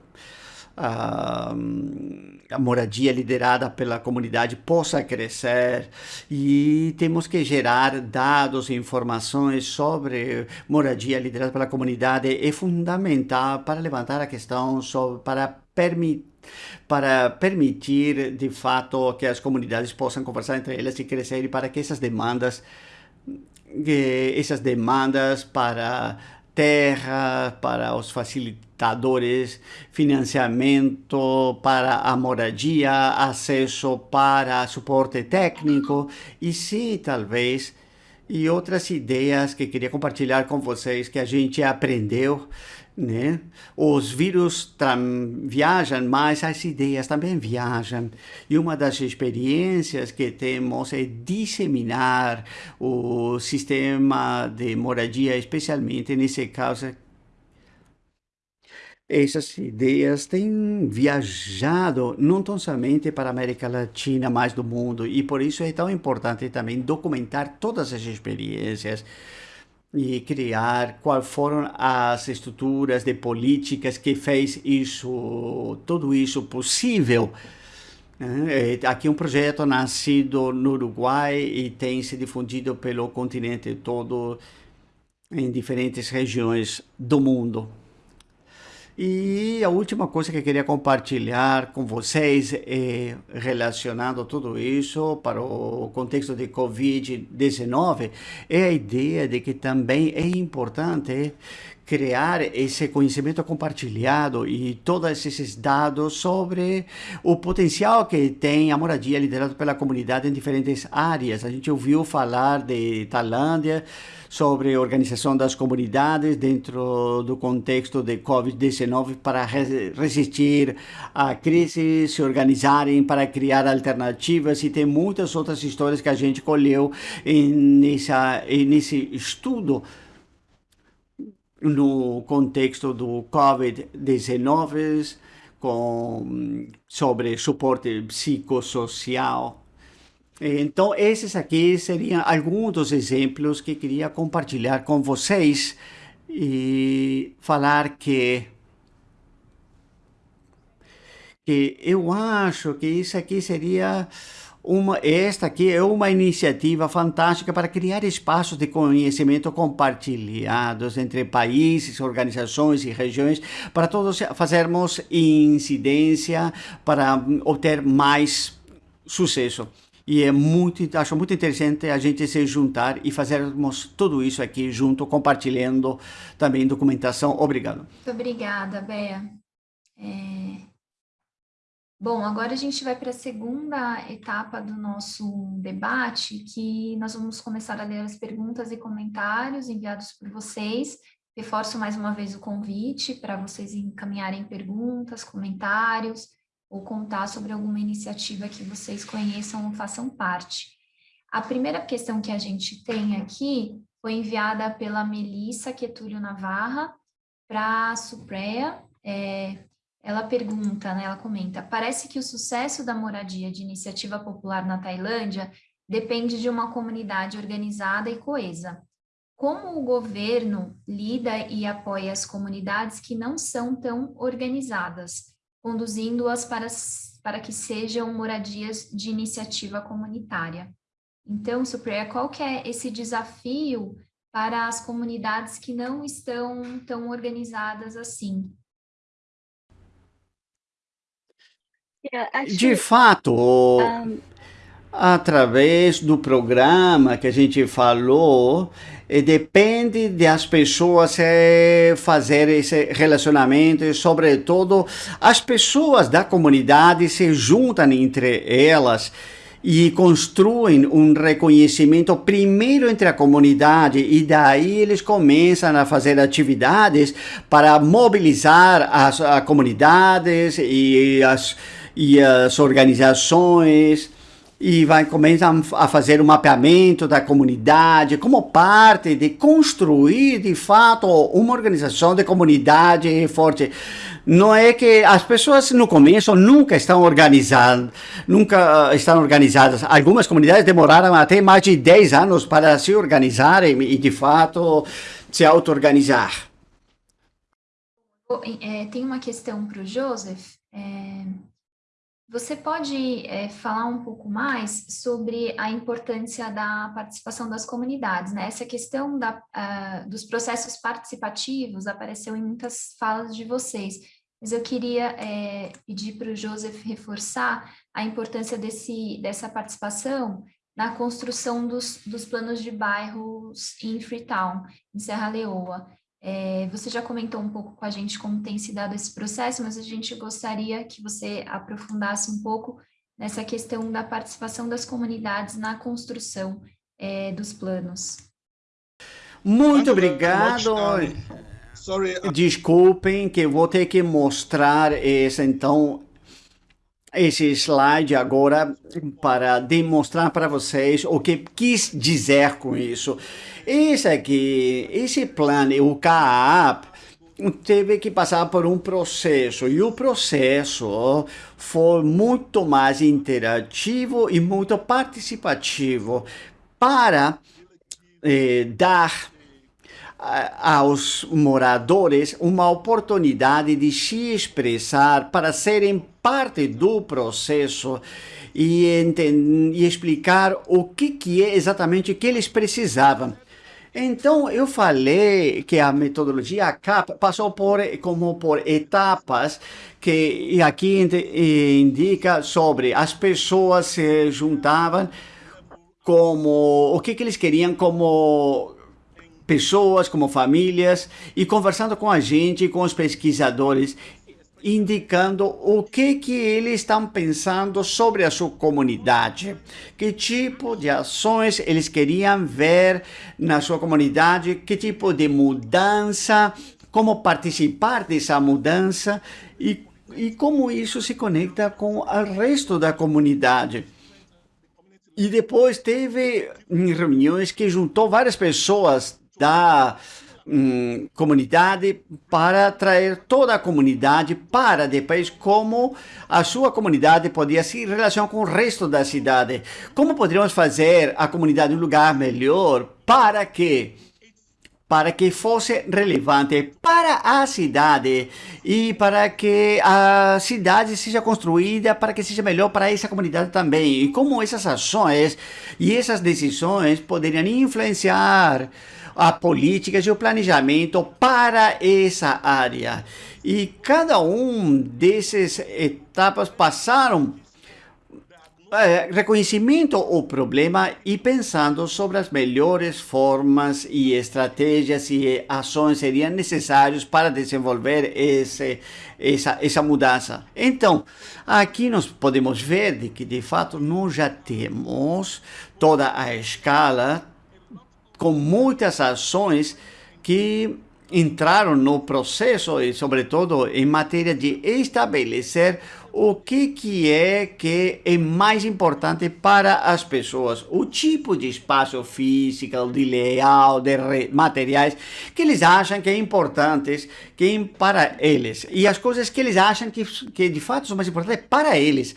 moradia liderada pela comunidade possa crescer e temos que gerar dados e informações sobre moradia liderada pela comunidade é fundamental para levantar a questão sobre, para permitir para permitir de fato que as comunidades possam conversar entre elas e crescer e para que essas demandas essas demandas para terra, para os facilitadores, financiamento para a moradia, acesso para suporte técnico e se talvez e outras ideias que queria compartilhar com vocês que a gente aprendeu né? Os vírus viajam, mas as ideias também viajam. E uma das experiências que temos é disseminar o sistema de moradia, especialmente nesse caso essas ideias têm viajado não tão somente para a América Latina, mas do mundo, e por isso é tão importante também documentar todas as experiências e criar quais foram as estruturas de políticas que fez isso, tudo isso possível. É, aqui um projeto nascido no Uruguai e tem se difundido pelo continente todo em diferentes regiões do mundo. E a última coisa que queria compartilhar com vocês é relacionado tudo isso para o contexto de Covid-19 é a ideia de que também é importante criar esse conhecimento compartilhado e todos esses dados sobre o potencial que tem a moradia liderada pela comunidade em diferentes áreas. A gente ouviu falar de Tailândia, sobre organização das comunidades dentro do contexto de Covid-19 para resistir à crise, se organizarem para criar alternativas e tem muitas outras histórias que a gente colheu nessa, nesse estudo no contexto do Covid-19 com sobre suporte psicossocial. Então, esses aqui seriam alguns dos exemplos que queria compartilhar com vocês e falar que que eu acho que isso aqui seria uma, esta aqui é uma iniciativa fantástica para criar espaços de conhecimento compartilhados entre países, organizações e regiões, para todos fazermos incidência, para obter mais sucesso. E é muito, acho muito interessante a gente se juntar e fazermos tudo isso aqui junto, compartilhando também documentação. Obrigado. Muito obrigada, Bea. É... Bom, agora a gente vai para a segunda etapa do nosso debate, que nós vamos começar a ler as perguntas e comentários enviados por vocês. Reforço mais uma vez o convite para vocês encaminharem perguntas, comentários, ou contar sobre alguma iniciativa que vocês conheçam ou façam parte. A primeira questão que a gente tem aqui foi enviada pela Melissa Quetúlio Navarra para a Supreia. É, ela pergunta, né, ela comenta, parece que o sucesso da moradia de iniciativa popular na Tailândia depende de uma comunidade organizada e coesa. Como o governo lida e apoia as comunidades que não são tão organizadas, conduzindo-as para, para que sejam moradias de iniciativa comunitária? Então, Supriya, qual que é esse desafio para as comunidades que não estão tão organizadas assim? De fato, através do programa que a gente falou, eh, depende das pessoas eh, fazer esse relacionamento e, sobretudo, as pessoas da comunidade se juntam entre elas e construem um reconhecimento primeiro entre a comunidade e daí eles começam a fazer atividades para mobilizar as, as comunidades e as, e as organizações e vai começar a fazer um mapeamento da comunidade como parte de construir de fato uma organização de comunidade forte não é que as pessoas no começo nunca estão organizadas, nunca ah, estão organizadas. Algumas comunidades demoraram até mais de 10 anos para se organizarem e, de fato, se auto-organizar. É, tem uma questão para o Joseph. É, você pode é, falar um pouco mais sobre a importância da participação das comunidades, né? Essa questão da, uh, dos processos participativos apareceu em muitas falas de vocês, mas eu queria é, pedir para o Joseph reforçar a importância desse, dessa participação na construção dos, dos planos de bairros em Freetown, em Serra Leoa. É, você já comentou um pouco com a gente como tem se dado esse processo, mas a gente gostaria que você aprofundasse um pouco nessa questão da participação das comunidades na construção é, dos planos. Muito obrigado. Desculpem que vou ter que mostrar esse, então, esse slide agora para demonstrar para vocês o que quis dizer com isso. Esse aqui, esse plano, o CAAP, teve que passar por um processo e o processo foi muito mais interativo e muito participativo para eh, dar aos moradores uma oportunidade de se expressar para serem parte do processo e, e explicar o que, que é exatamente que eles precisavam. Então, eu falei que a metodologia CAP passou por, como por etapas, que aqui indica sobre as pessoas se juntavam como, o que, que eles queriam como pessoas, como famílias, e conversando com a gente, com os pesquisadores, indicando o que que eles estão pensando sobre a sua comunidade, que tipo de ações eles queriam ver na sua comunidade, que tipo de mudança, como participar dessa mudança? E, e como isso se conecta com o resto da comunidade. E depois teve reuniões que juntou várias pessoas da hum, comunidade para trazer toda a comunidade para depois como a sua comunidade podia se relacionar com o resto da cidade. Como poderíamos fazer a comunidade um lugar melhor para que para que fosse relevante para a cidade e para que a cidade seja construída para que seja melhor para essa comunidade também. E como essas ações e essas decisões poderiam influenciar a políticas e o planejamento para essa área. E cada um dessas etapas passaram é, reconhecimento o problema e pensando sobre as melhores formas e estratégias e ações seriam necessários para desenvolver esse, essa, essa mudança. Então, aqui nós podemos ver de que, de fato, nós já temos toda a escala com muitas ações que entraram no processo e, sobretudo, em matéria de estabelecer o que, que é que é mais importante para as pessoas, o tipo de espaço físico, de layout, de materiais que eles acham que é importantes que para eles e as coisas que eles acham que, que de fato são mais importantes para eles.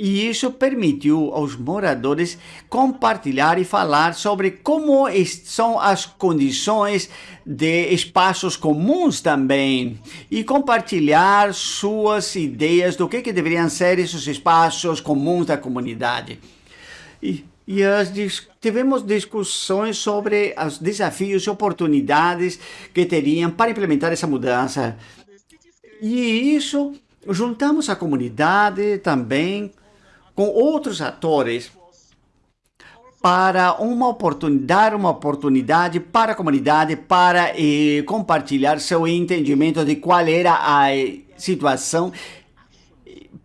E isso permitiu aos moradores compartilhar e falar sobre como são as condições de espaços comuns também e compartilhar suas ideias do que, que deveriam ser esses espaços comuns da comunidade. E, e as, tivemos discussões sobre os desafios e oportunidades que teriam para implementar essa mudança. E isso juntamos a comunidade também com outros atores para uma oportunidade, uma oportunidade para a comunidade para eh, compartilhar seu entendimento de qual era a situação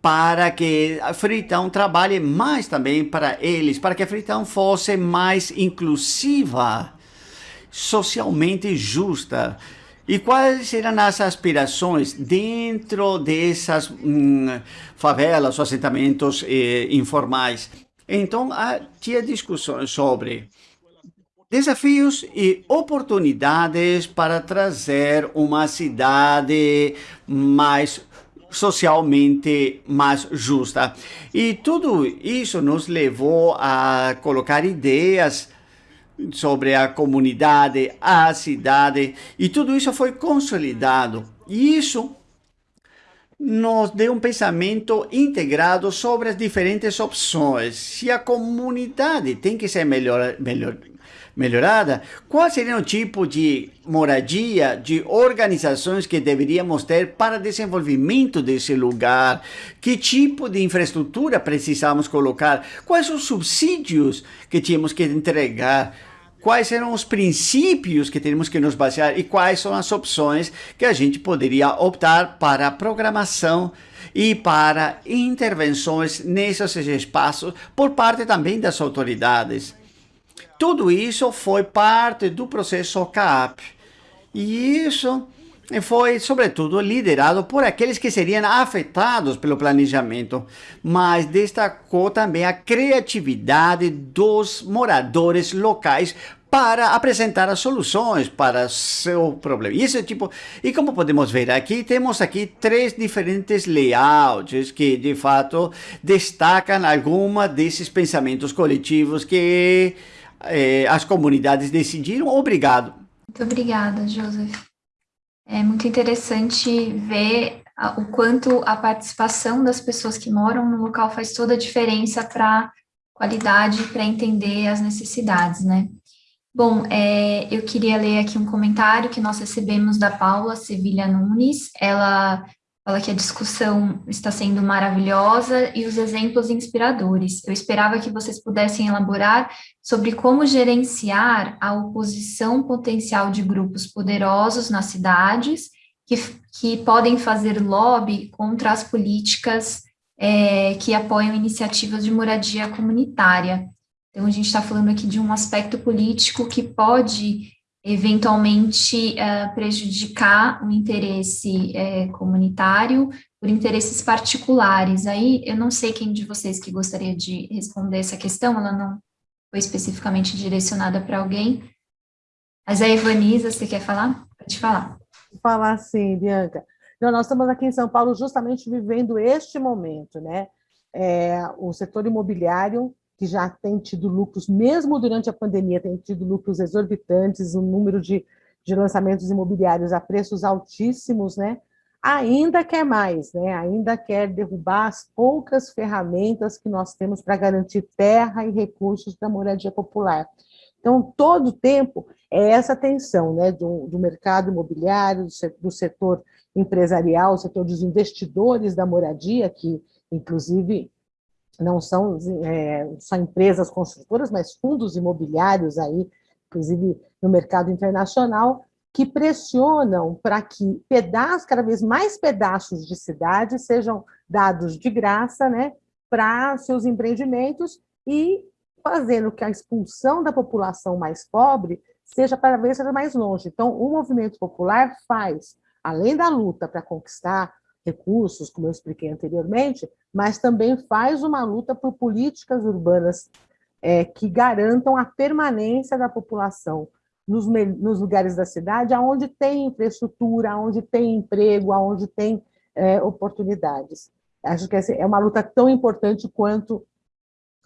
para que a Freetown trabalhe mais também para eles, para que a Freetown fosse mais inclusiva, socialmente justa. E quais serão as aspirações dentro dessas hum, favelas, assentamentos eh, informais? Então, tinha discussões sobre desafios e oportunidades para trazer uma cidade mais socialmente mais justa. E tudo isso nos levou a colocar ideias sobre a comunidade, a cidade, e tudo isso foi consolidado. E isso nos deu um pensamento integrado sobre as diferentes opções. Se a comunidade tem que ser melhor, melhor, melhorada, qual seria o tipo de moradia, de organizações que deveríamos ter para desenvolvimento desse lugar? Que tipo de infraestrutura precisamos colocar? Quais os subsídios que tínhamos que entregar? Quais eram os princípios que temos que nos basear e quais são as opções que a gente poderia optar para a programação e para intervenções nesses espaços por parte também das autoridades. Tudo isso foi parte do processo CAP. E isso foi, sobretudo, liderado por aqueles que seriam afetados pelo planejamento, mas destacou também a criatividade dos moradores locais para apresentar as soluções para seu problema. E esse tipo, e como podemos ver aqui, temos aqui três diferentes layouts que de fato destacam alguma desses pensamentos coletivos que eh, as comunidades decidiram. Obrigado. Muito obrigada, Joseph. É muito interessante ver o quanto a participação das pessoas que moram no local faz toda a diferença para qualidade, para entender as necessidades, né? Bom, é, eu queria ler aqui um comentário que nós recebemos da Paula Sevilha Nunes. Ela fala que a discussão está sendo maravilhosa e os exemplos inspiradores. Eu esperava que vocês pudessem elaborar sobre como gerenciar a oposição potencial de grupos poderosos nas cidades que, que podem fazer lobby contra as políticas é, que apoiam iniciativas de moradia comunitária. Então, a gente está falando aqui de um aspecto político que pode eventualmente uh, prejudicar o interesse uh, comunitário por interesses particulares. Aí, eu não sei quem de vocês que gostaria de responder essa questão, ela não foi especificamente direcionada para alguém, mas a Evanisa, você quer falar? Pode falar. Vou falar sim, Bianca. Não, nós estamos aqui em São Paulo justamente vivendo este momento, né? É, o setor imobiliário que já tem tido lucros, mesmo durante a pandemia, tem tido lucros exorbitantes, um número de, de lançamentos imobiliários a preços altíssimos, né? ainda quer mais, né? ainda quer derrubar as poucas ferramentas que nós temos para garantir terra e recursos para a moradia popular. Então, todo o tempo é essa tensão né, do, do mercado imobiliário, do setor empresarial, do setor dos investidores da moradia, que, inclusive, não são é, só empresas construtoras, mas fundos imobiliários aí, inclusive no mercado internacional, que pressionam para que pedaços, cada vez mais pedaços de cidade sejam dados de graça né, para seus empreendimentos e fazendo que a expulsão da população mais pobre seja ver seja mais longe. Então, o movimento popular faz, além da luta para conquistar recursos, como eu expliquei anteriormente, mas também faz uma luta por políticas urbanas é, que garantam a permanência da população nos, nos, lugares da cidade, onde tem infraestrutura, onde tem emprego, onde tem é, oportunidades. Acho que é uma luta tão importante quanto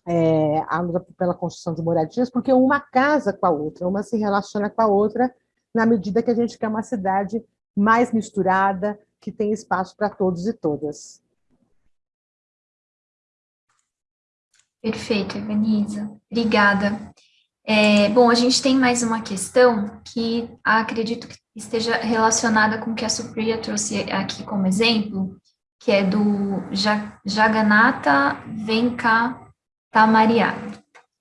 é, a luta pela construção de moradias, porque uma casa com a outra, uma se relaciona com a outra, na medida que a gente quer uma cidade mais misturada, que tem espaço para todos e todas. Perfeito, Evanisa. Obrigada. É, bom, a gente tem mais uma questão que acredito que esteja relacionada com o que a Supriya trouxe aqui como exemplo, que é do Jagannatha Venkatamaria.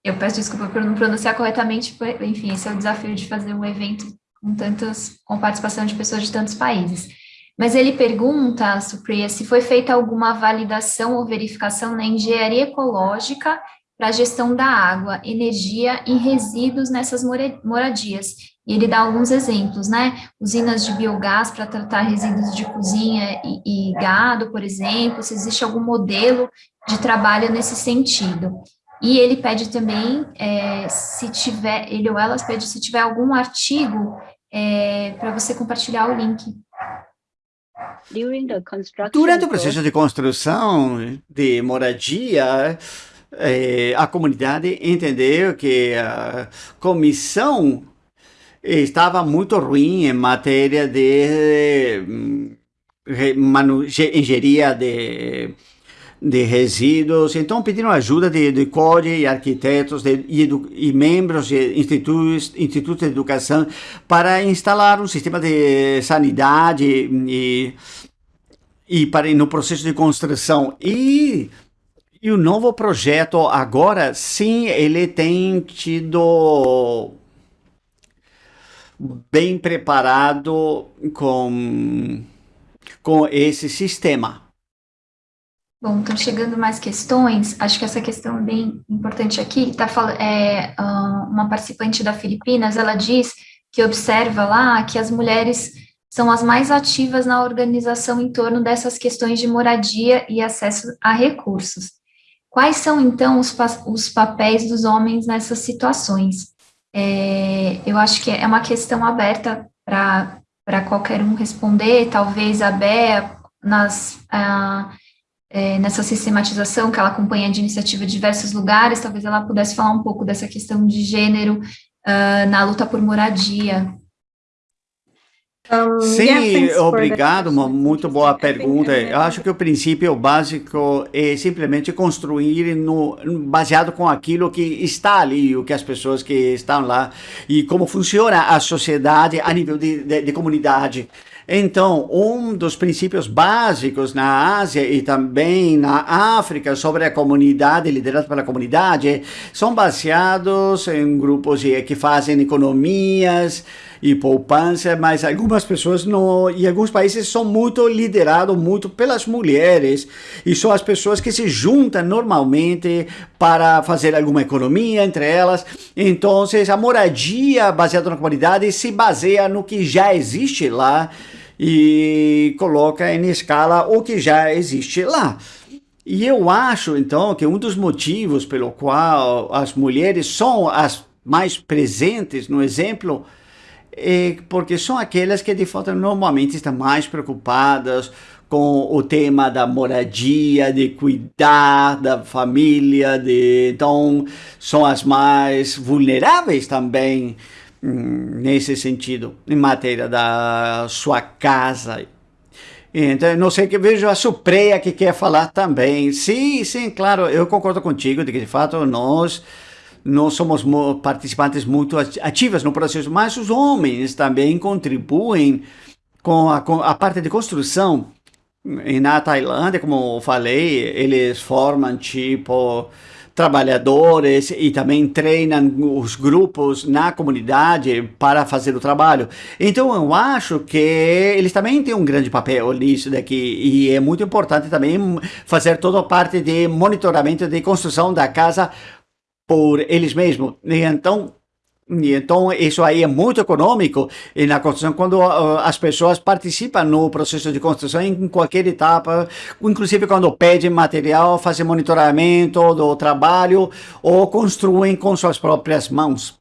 Eu peço desculpa por não pronunciar corretamente, enfim, esse é o desafio de fazer um evento com tantas, com participação de pessoas de tantos países. Mas ele pergunta, Supriya, se foi feita alguma validação ou verificação na engenharia ecológica para a gestão da água, energia e resíduos nessas moradias. E ele dá alguns exemplos, né? Usinas de biogás para tratar resíduos de cozinha e, e gado, por exemplo, se existe algum modelo de trabalho nesse sentido. E ele pede também, é, se tiver, ele ou elas pede se tiver algum artigo é, para você compartilhar o link. Durante o processo de construção de moradia, eh, a comunidade entendeu que a comissão estava muito ruim em matéria de hum, engenharia de, de resíduos, então pediram ajuda de, de e arquitetos de, e, e, membros de institutos, institutos de educação para instalar um sistema de sanidade e, e para no processo de construção. E e o novo projeto agora, sim, ele tem tido bem preparado com, com esse sistema. Bom, estão chegando mais questões. Acho que essa questão é bem importante aqui. Tá, é, uma participante da Filipinas, ela diz que observa lá que as mulheres são as mais ativas na organização em torno dessas questões de moradia e acesso a recursos. Quais são, então, os, pa os papéis dos homens nessas situações? É, eu acho que é uma questão aberta para qualquer um responder, talvez a Bea, nas, a, é, nessa sistematização que ela acompanha de iniciativa de diversos lugares, talvez ela pudesse falar um pouco dessa questão de gênero uh, na luta por moradia. Sim, obrigado, uma muito boa pergunta. Eu acho que o princípio básico é simplesmente construir no, baseado com aquilo que está ali, o que as pessoas que estão lá e como funciona a sociedade a nível de, de, de comunidade. Então, um dos princípios básicos na Ásia e também na África sobre a comunidade, liderada pela comunidade, são baseados em grupos que fazem economias, e poupança, mas algumas pessoas não, e alguns países são muito liderados muito pelas mulheres e são as pessoas que se juntam normalmente para fazer alguma economia entre elas. Então, a moradia baseada na comunidade se baseia no que já existe lá e coloca em escala o que já existe lá. E eu acho, então, que um dos motivos pelo qual as mulheres são as mais presentes no exemplo é porque são aquelas que de fato normalmente estão mais preocupadas com o tema da moradia, de cuidar da família, de então são as mais vulneráveis também nesse sentido, em matéria da sua casa. Então, não sei que vejo a Supreia que quer falar também. Sim, sim, claro, eu concordo contigo de que de fato nós nós somos participantes muito ativas no processo, mas os homens também contribuem com a, com a parte de construção. E na Tailândia, como eu falei, eles formam tipo trabalhadores e também treinam os grupos na comunidade para fazer o trabalho. Então eu acho que eles também têm um grande papel nisso daqui e é muito importante também fazer toda a parte de monitoramento de construção da casa por eles mesmos. Então, E então, isso aí é muito econômico e na construção, quando uh, as pessoas participam no processo de construção em qualquer etapa, inclusive quando pedem material, fazem monitoramento do trabalho ou construem com suas próprias mãos.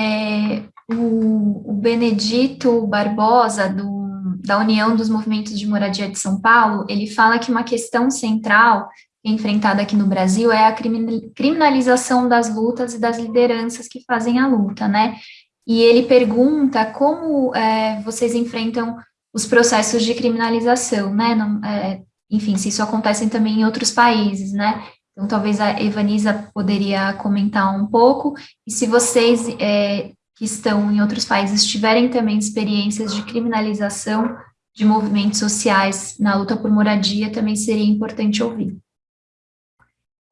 É, o, o Benedito Barbosa, do, da União dos Movimentos de Moradia de São Paulo, ele fala que uma questão central enfrentada aqui no Brasil é a criminalização das lutas e das lideranças que fazem a luta, né? E ele pergunta como é, vocês enfrentam os processos de criminalização, né? Não, é, enfim, se isso acontece também em outros países, né? Então, talvez a Evanisa poderia comentar um pouco, e se vocês é, que estão em outros países tiverem também experiências de criminalização de movimentos sociais na luta por moradia, também seria importante ouvir.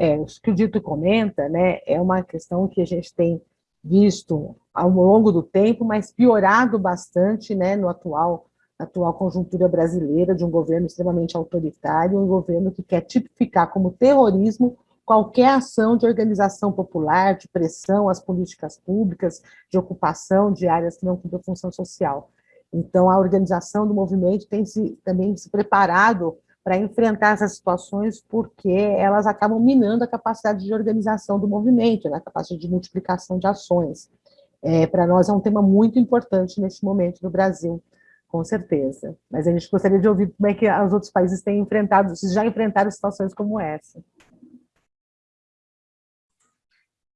É, o que o Dito comenta, né, é uma questão que a gente tem visto ao longo do tempo, mas piorado bastante né, no atual, atual conjuntura brasileira de um governo extremamente autoritário, um governo que quer tipificar como terrorismo qualquer ação de organização popular, de pressão às políticas públicas, de ocupação de áreas que não cumprem função social. Então, a organização do movimento tem se, também se preparado para enfrentar essas situações, porque elas acabam minando a capacidade de organização do movimento, né, a capacidade de multiplicação de ações. É, para nós é um tema muito importante neste momento no Brasil, com certeza. Mas a gente gostaria de ouvir como é que os outros países têm enfrentado, se já enfrentaram situações como essa.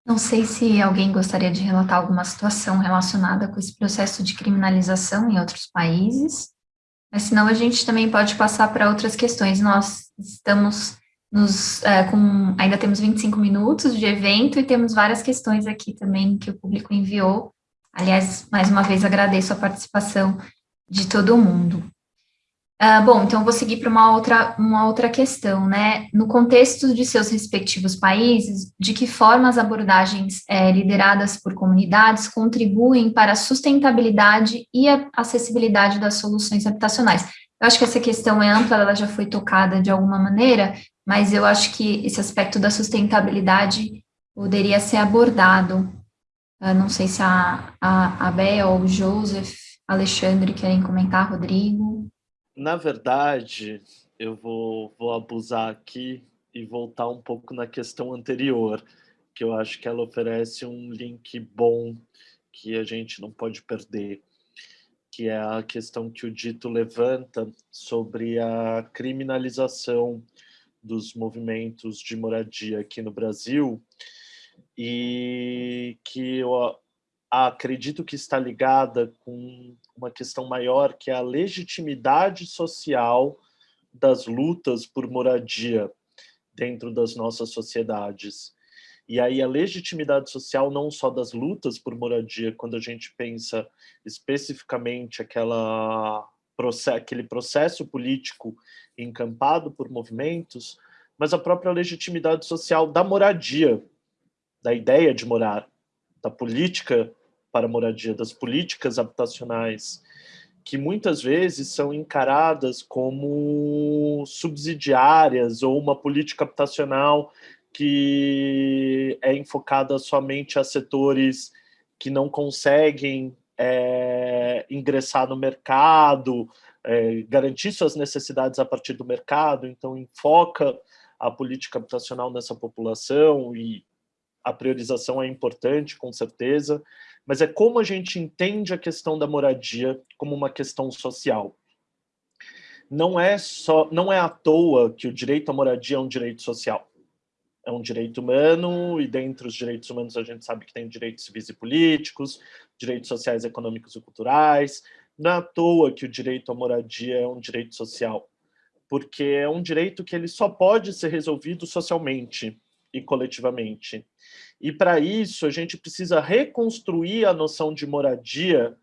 Não sei se alguém gostaria de relatar alguma situação relacionada com esse processo de criminalização em outros países. Mas senão a gente também pode passar para outras questões. Nós estamos nos, é, com, ainda temos 25 minutos de evento e temos várias questões aqui também que o público enviou. Aliás, mais uma vez agradeço a participação de todo mundo. Uh, bom, então vou seguir para uma outra, uma outra questão, né? No contexto de seus respectivos países, de que forma as abordagens é, lideradas por comunidades contribuem para a sustentabilidade e a acessibilidade das soluções habitacionais? Eu acho que essa questão é ampla, ela já foi tocada de alguma maneira, mas eu acho que esse aspecto da sustentabilidade poderia ser abordado. Eu não sei se a, a, a Bea ou o Joseph, Alexandre querem comentar, Rodrigo na verdade, eu vou, vou abusar aqui e voltar um pouco na questão anterior, que eu acho que ela oferece um link bom que a gente não pode perder, que é a questão que o Dito levanta sobre a criminalização dos movimentos de moradia aqui no Brasil e que eu acredito que está ligada com uma questão maior, que é a legitimidade social das lutas por moradia dentro das nossas sociedades. E aí a legitimidade social não só das lutas por moradia, quando a gente pensa especificamente aquela, aquele processo político encampado por movimentos, mas a própria legitimidade social da moradia, da ideia de morar, da política para a moradia, das políticas habitacionais, que muitas vezes são encaradas como subsidiárias ou uma política habitacional que é enfocada somente a setores que não conseguem é, ingressar no mercado, é, garantir suas necessidades a partir do mercado, então enfoca a política habitacional nessa população e a priorização é importante, com certeza, mas é como a gente entende a questão da moradia como uma questão social. Não é, só, não é à toa que o direito à moradia é um direito social. É um direito humano, e dentre os direitos humanos a gente sabe que tem direitos civis e políticos, direitos sociais, econômicos e culturais. Não é à toa que o direito à moradia é um direito social, porque é um direito que ele só pode ser resolvido socialmente e coletivamente. E para isso a gente precisa reconstruir a noção de moradia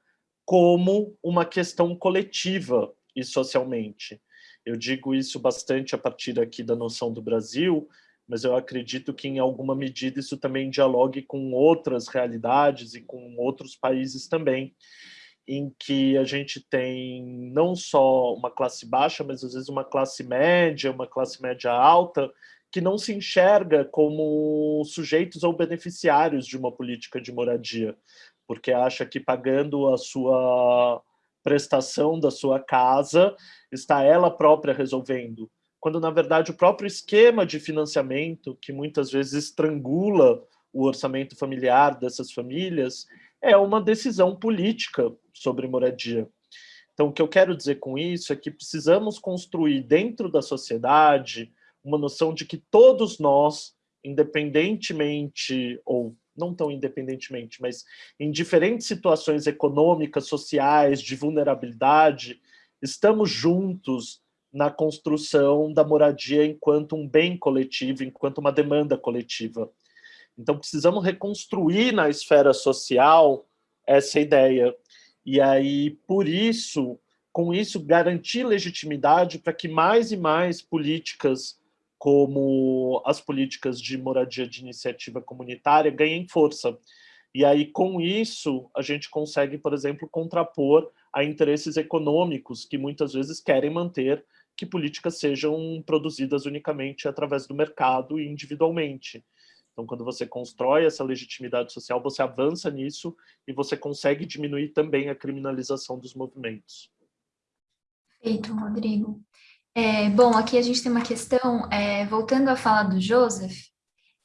como uma questão coletiva e socialmente. Eu digo isso bastante a partir aqui da noção do Brasil, mas eu acredito que em alguma medida isso também dialogue com outras realidades e com outros países também, em que a gente tem não só uma classe baixa, mas às vezes uma classe média, uma classe média alta, que não se enxerga como sujeitos ou beneficiários de uma política de moradia, porque acha que pagando a sua prestação da sua casa, está ela própria resolvendo. Quando, na verdade, o próprio esquema de financiamento, que muitas vezes estrangula o orçamento familiar dessas famílias, é uma decisão política sobre moradia. Então, o que eu quero dizer com isso é que precisamos construir dentro da sociedade uma noção de que todos nós, independentemente, ou não tão independentemente, mas em diferentes situações econômicas, sociais, de vulnerabilidade, estamos juntos na construção da moradia enquanto um bem coletivo, enquanto uma demanda coletiva. Então, precisamos reconstruir na esfera social essa ideia. E aí, por isso, com isso, garantir legitimidade para que mais e mais políticas como as políticas de moradia de iniciativa comunitária ganhem força. E aí, com isso, a gente consegue, por exemplo, contrapor a interesses econômicos que muitas vezes querem manter que políticas sejam produzidas unicamente através do mercado e individualmente. Então, quando você constrói essa legitimidade social, você avança nisso e você consegue diminuir também a criminalização dos movimentos. Perfeito, Rodrigo. É, bom, aqui a gente tem uma questão, é, voltando à fala do Joseph,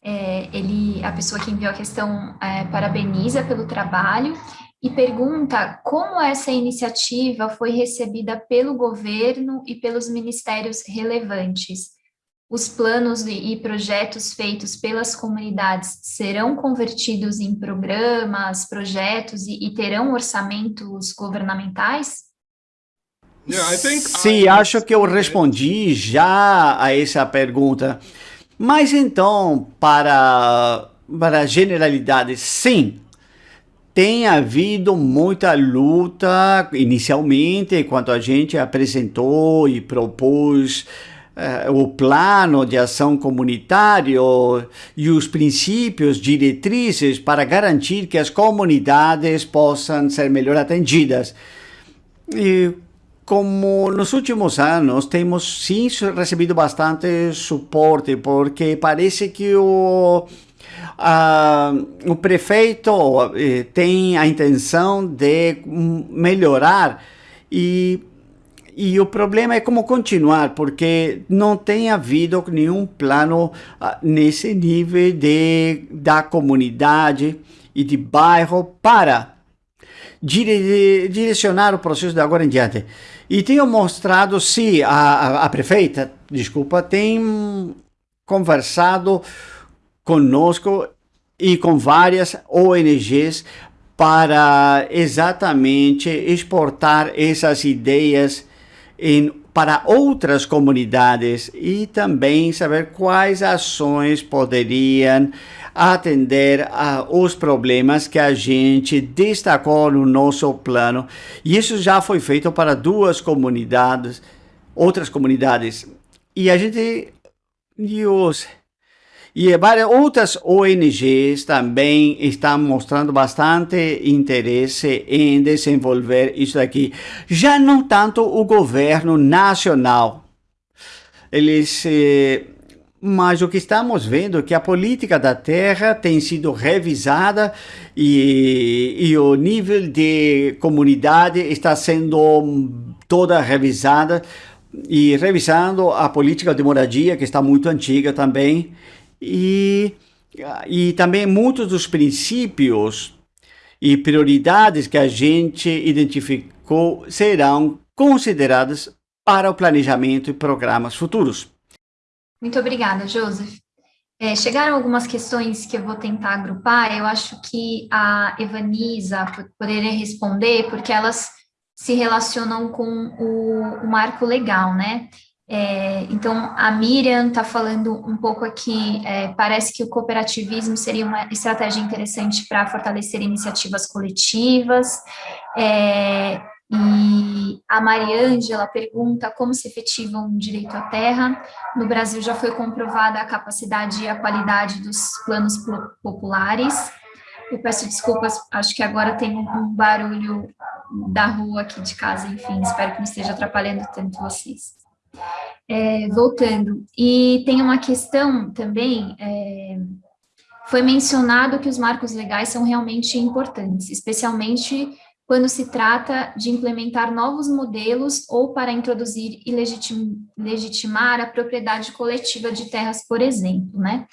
é, ele, a pessoa que enviou a questão é, parabeniza pelo trabalho e pergunta como essa iniciativa foi recebida pelo governo e pelos ministérios relevantes. Os planos e projetos feitos pelas comunidades serão convertidos em programas, projetos e, e terão orçamentos governamentais? Sim, acho que eu respondi já a essa pergunta. Mas então, para, para a generalidade, sim, tem havido muita luta inicialmente, quando a gente apresentou e propôs uh, o plano de ação comunitário e os princípios diretrizes para garantir que as comunidades possam ser melhor atendidas. E como nos últimos anos temos sim recebido bastante suporte, porque parece que o, o prefeito eh, tem a intenção de melhorar. E, e o problema é como continuar, porque não tem havido nenhum plano ah, nesse nível de, da comunidade e de bairro para dire, direcionar o processo de agora em diante. E tenho mostrado, se a, a, a prefeita, desculpa, tem conversado conosco e com várias ONGs para exatamente exportar essas ideias em, para outras comunidades e também saber quais ações poderiam atender aos problemas que a gente destacou no nosso plano. E isso já foi feito para duas comunidades, outras comunidades. E a gente... E, os, e várias outras ONGs também estão mostrando bastante interesse em desenvolver isso daqui. Já não tanto o governo nacional. Eles... Eh, mas o que estamos vendo é que a política da terra tem sido revisada e, e o nível de comunidade está sendo toda revisada e revisando a política de moradia, que está muito antiga também, e, e também muitos dos princípios e prioridades que a gente identificou serão consideradas para o planejamento e programas futuros. Muito obrigada, Joseph. É, chegaram algumas questões que eu vou tentar agrupar, eu acho que a Evanisa poderia responder, porque elas se relacionam com o, o marco legal, né? É, então, a Miriam está falando um pouco aqui, é, parece que o cooperativismo seria uma estratégia interessante para fortalecer iniciativas coletivas, é, e a Mariângela pergunta como se efetiva um direito à terra. No Brasil já foi comprovada a capacidade e a qualidade dos planos populares. Eu peço desculpas, acho que agora tem um barulho da rua aqui de casa, enfim, espero que não esteja atrapalhando tanto vocês. É, voltando, e tem uma questão também, é, foi mencionado que os marcos legais são realmente importantes, especialmente quando se trata de implementar novos modelos ou para introduzir e legitim, legitimar a propriedade coletiva de terras, por exemplo, né?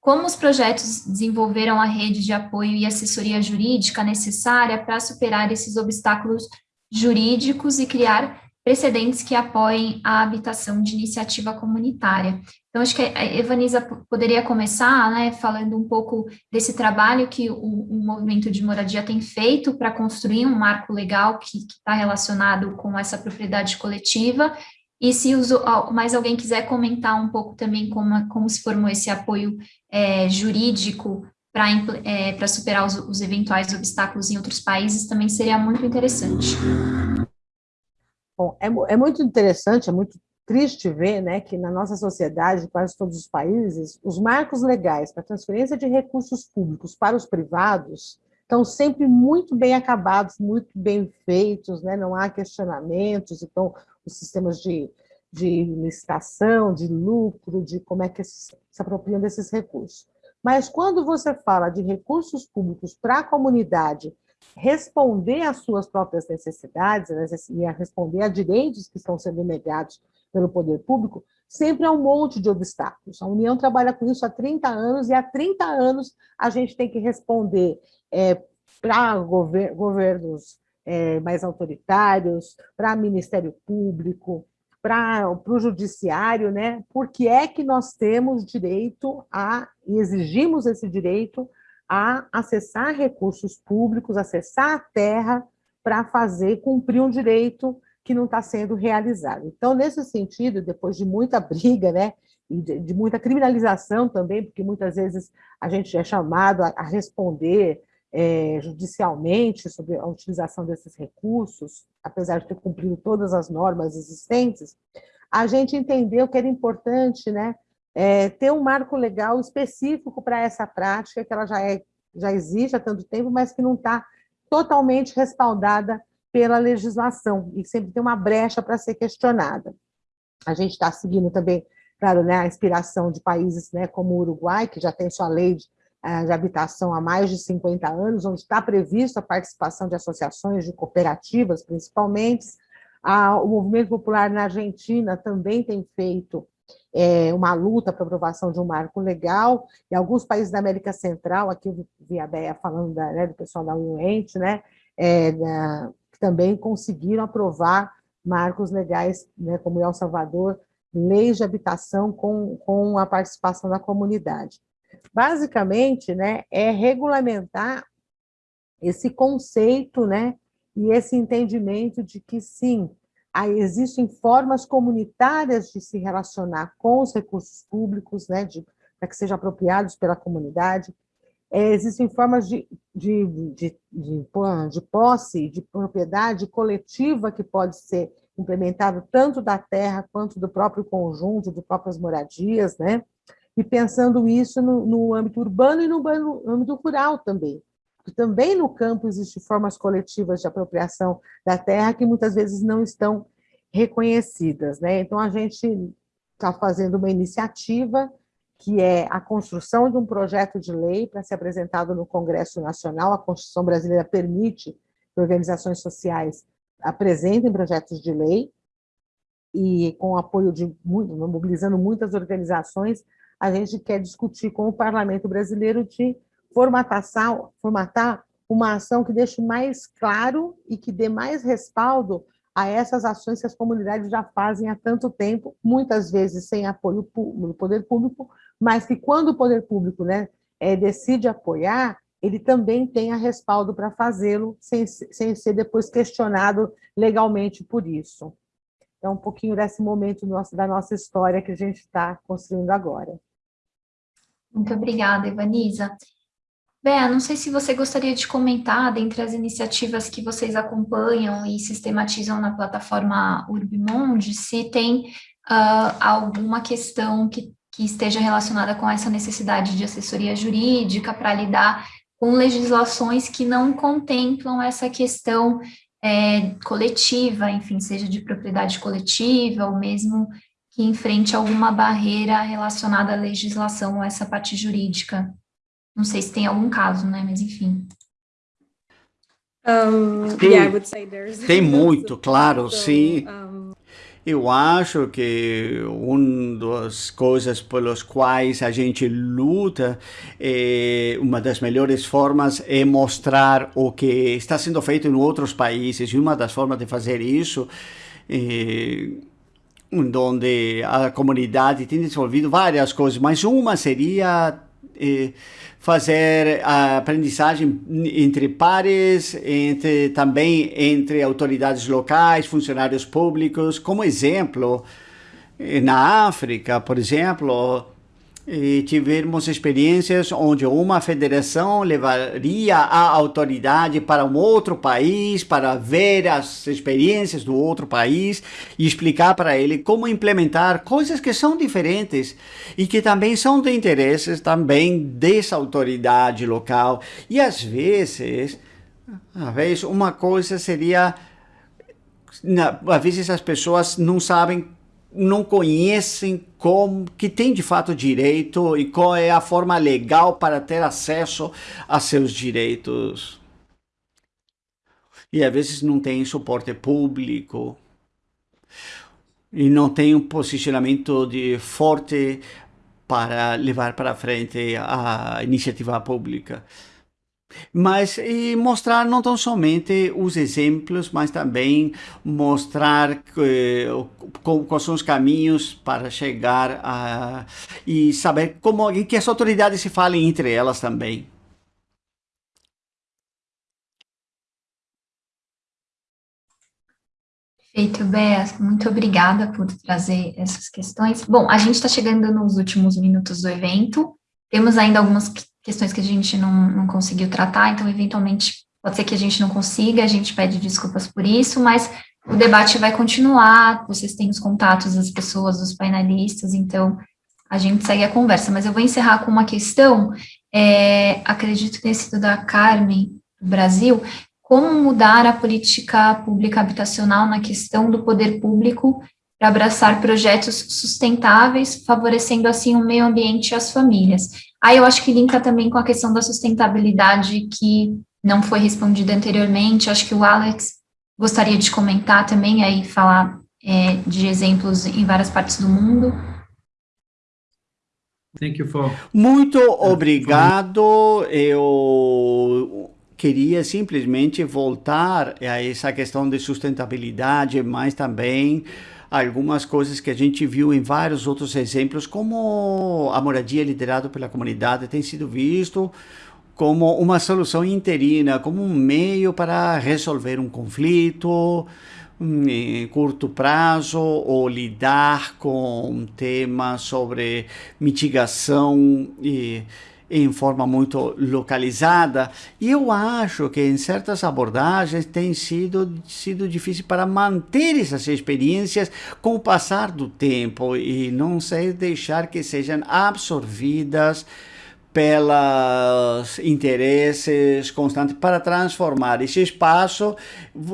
Como os projetos desenvolveram a rede de apoio e assessoria jurídica necessária para superar esses obstáculos jurídicos e criar precedentes que apoiem a habitação de iniciativa comunitária. Então, acho que a Evanisa poderia começar, né, falando um pouco desse trabalho que o, o movimento de moradia tem feito para construir um marco legal que está relacionado com essa propriedade coletiva e se mais alguém quiser comentar um pouco também como, como se formou esse apoio é, jurídico para é, superar os, os eventuais obstáculos em outros países, também seria muito interessante. Bom, é, é muito interessante, é muito triste ver né, que na nossa sociedade, quase todos os países, os marcos legais para transferência de recursos públicos para os privados estão sempre muito bem acabados, muito bem feitos, né? não há questionamentos, então os sistemas de, de licitação, de lucro, de como é que se, apropriam desses recursos. Mas quando você fala de recursos públicos para a comunidade responder às suas próprias necessidades né, e a responder a direitos que estão sendo negados pelo poder público, sempre há um monte de obstáculos. A União trabalha com isso há 30 anos e há 30 anos a gente tem que responder é, para gover governos é, mais autoritários, para Ministério Público, para o judiciário, né? Porque é que nós temos direito a, e exigimos esse direito a acessar recursos públicos, acessar a terra para fazer cumprir um direito que não está sendo realizado. Então, nesse sentido, depois de muita briga, né, e de, de muita criminalização também, porque muitas vezes a gente é chamado a, a responder é, judicialmente sobre a utilização desses recursos, apesar de ter cumprido todas as normas existentes, a gente entendeu que era importante né, é, ter um marco legal específico para essa prática, que ela já, é, já existe há tanto tempo, mas que não está totalmente respaldada pela legislação, e sempre tem uma brecha para ser questionada. A gente está seguindo também, claro, né, a inspiração de países né, como o Uruguai, que já tem sua lei de eh, de habitação há mais de 50 anos, onde está prevista a participação de associações, de cooperativas, principalmente. o movimento popular na Argentina também tem feito é, uma luta para aprovação de um marco legal, e alguns países da América Central, aqui eu vi a Bea falando da, né, do pessoal da UNENT, né, é, da, que também conseguiram aprovar marcos legais, né, como El Salvador, leis de habitação com, com a participação da comunidade. Basicamente, né, é regulamentar esse conceito, né, e esse entendimento de que, sim, existem formas comunitárias de se relacionar com os recursos públicos, né, para que sejam apropriados pela comunidade, é, existem formas de, de, de, de, de posse, de propriedade coletiva que pode ser implementado tanto da terra quanto do próprio conjunto, de próprias moradias, né? e pensando isso no, no âmbito urbano e no, no âmbito rural também. Porque também no campo existem formas coletivas de apropriação da terra que muitas vezes não estão reconhecidas. Né? Então, a gente está fazendo uma iniciativa que é a construção de um projeto de lei para ser apresentado no Congresso Nacional. A Constituição Brasileira permite que organizações sociais apresentem projetos de lei, e com o apoio de, mobilizando muitas organizações, a gente quer discutir com o Parlamento Brasileiro de formatar, formatar uma ação que deixe mais claro e que dê mais respaldo a essas ações que as comunidades já fazem há tanto tempo, muitas vezes sem apoio do poder público, mas que quando o poder público né, é, decide apoiar, ele também tenha respaldo para fazê-lo, sem, sem ser depois questionado legalmente por isso. É um pouquinho desse momento nosso, da nossa história que a gente está construindo agora. Muito obrigada, Evanisa. Bea, não sei se você gostaria de comentar, dentre as iniciativas que vocês acompanham e sistematizam na plataforma Urbimonde, se tem uh, alguma questão que, que esteja relacionada com essa necessidade de assessoria jurídica para lidar com legislações que não contemplam essa questão é, coletiva, enfim, seja de propriedade coletiva ou mesmo que enfrente alguma barreira relacionada à legislação ou essa parte jurídica. Não sei se tem algum caso, né? Mas enfim. Um, tem, yeah, tem muito, claro, so, sim. Um, eu acho que uma das coisas pelas quais a gente luta, é, uma das melhores formas é mostrar o que está sendo feito em outros países. E uma das formas de fazer isso é, onde a comunidade tem desenvolvido várias coisas, mas uma seria fazer a aprendizagem entre pares, entre, também entre autoridades locais, funcionários públicos. Como exemplo, na África, por exemplo, e tivemos experiências onde uma federação levaria a autoridade para um outro país para ver as experiências do outro país e explicar para ele como implementar coisas que são diferentes e que também são de interesses também dessa autoridade local. E às vezes, às vezes uma coisa seria, às vezes as pessoas não sabem não conhecem como que tem de fato direito e qual é a forma legal para ter acesso a seus direitos. E às vezes não tem suporte público e não tem um posicionamento de forte para levar para frente a iniciativa pública mas e mostrar não tão somente os exemplos, mas também mostrar eh, quais são os caminhos para chegar a e saber como que as autoridades se falem entre elas também. Perfeito, Bea. Muito obrigada por trazer essas questões. Bom, a gente está chegando nos últimos minutos do evento. Temos ainda algumas questões que a gente não, não conseguiu tratar, então, eventualmente, pode ser que a gente não consiga, a gente pede desculpas por isso, mas o debate vai continuar, vocês têm os contatos das pessoas, dos painelistas, então a gente segue a conversa. Mas eu vou encerrar com uma questão, é, acredito que tenha sido da Carmen, do Brasil, como mudar a política pública habitacional na questão do poder público para abraçar projetos sustentáveis, favorecendo assim o meio ambiente e as famílias. Aí eu acho que linka também com a questão da sustentabilidade que não foi respondida anteriormente, acho que o Alex gostaria de comentar também, aí falar é, de exemplos em várias partes do mundo. Muito obrigado, eu queria simplesmente voltar a essa questão de sustentabilidade, mas também algumas coisas que a gente viu em vários outros exemplos, como a moradia liderada pela comunidade tem sido visto como uma solução interina, como um meio para resolver um conflito hum, em curto prazo ou lidar com temas sobre mitigação e em forma muito localizada. E eu acho que em certas abordagens tem sido, sido difícil para manter essas experiências com o passar do tempo e não sei deixar que sejam absorvidas pelos interesses constantes para transformar esse espaço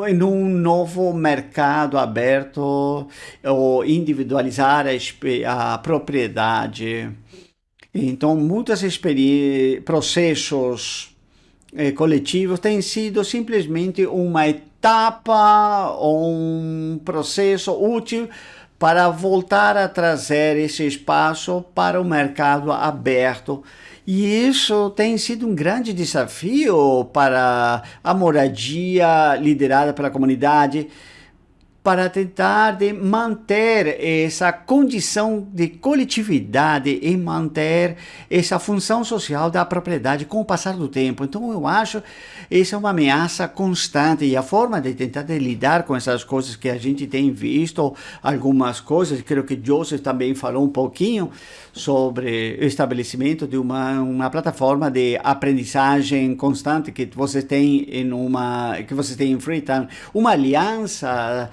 em um novo mercado aberto ou individualizar a, a propriedade. Então, muitos processos eh, coletivos têm sido simplesmente uma etapa ou um processo útil para voltar a trazer esse espaço para o mercado aberto. E isso tem sido um grande desafio para a moradia liderada pela comunidade, para tentar de manter essa condição de coletividade e manter essa função social da propriedade com o passar do tempo. Então eu acho essa é uma ameaça constante e a forma de tentar de lidar com essas coisas que a gente tem visto, algumas coisas, creio que Joseph também falou um pouquinho sobre o estabelecimento de uma, uma plataforma de aprendizagem constante que você tem em uma que você tem em Freetown, uma aliança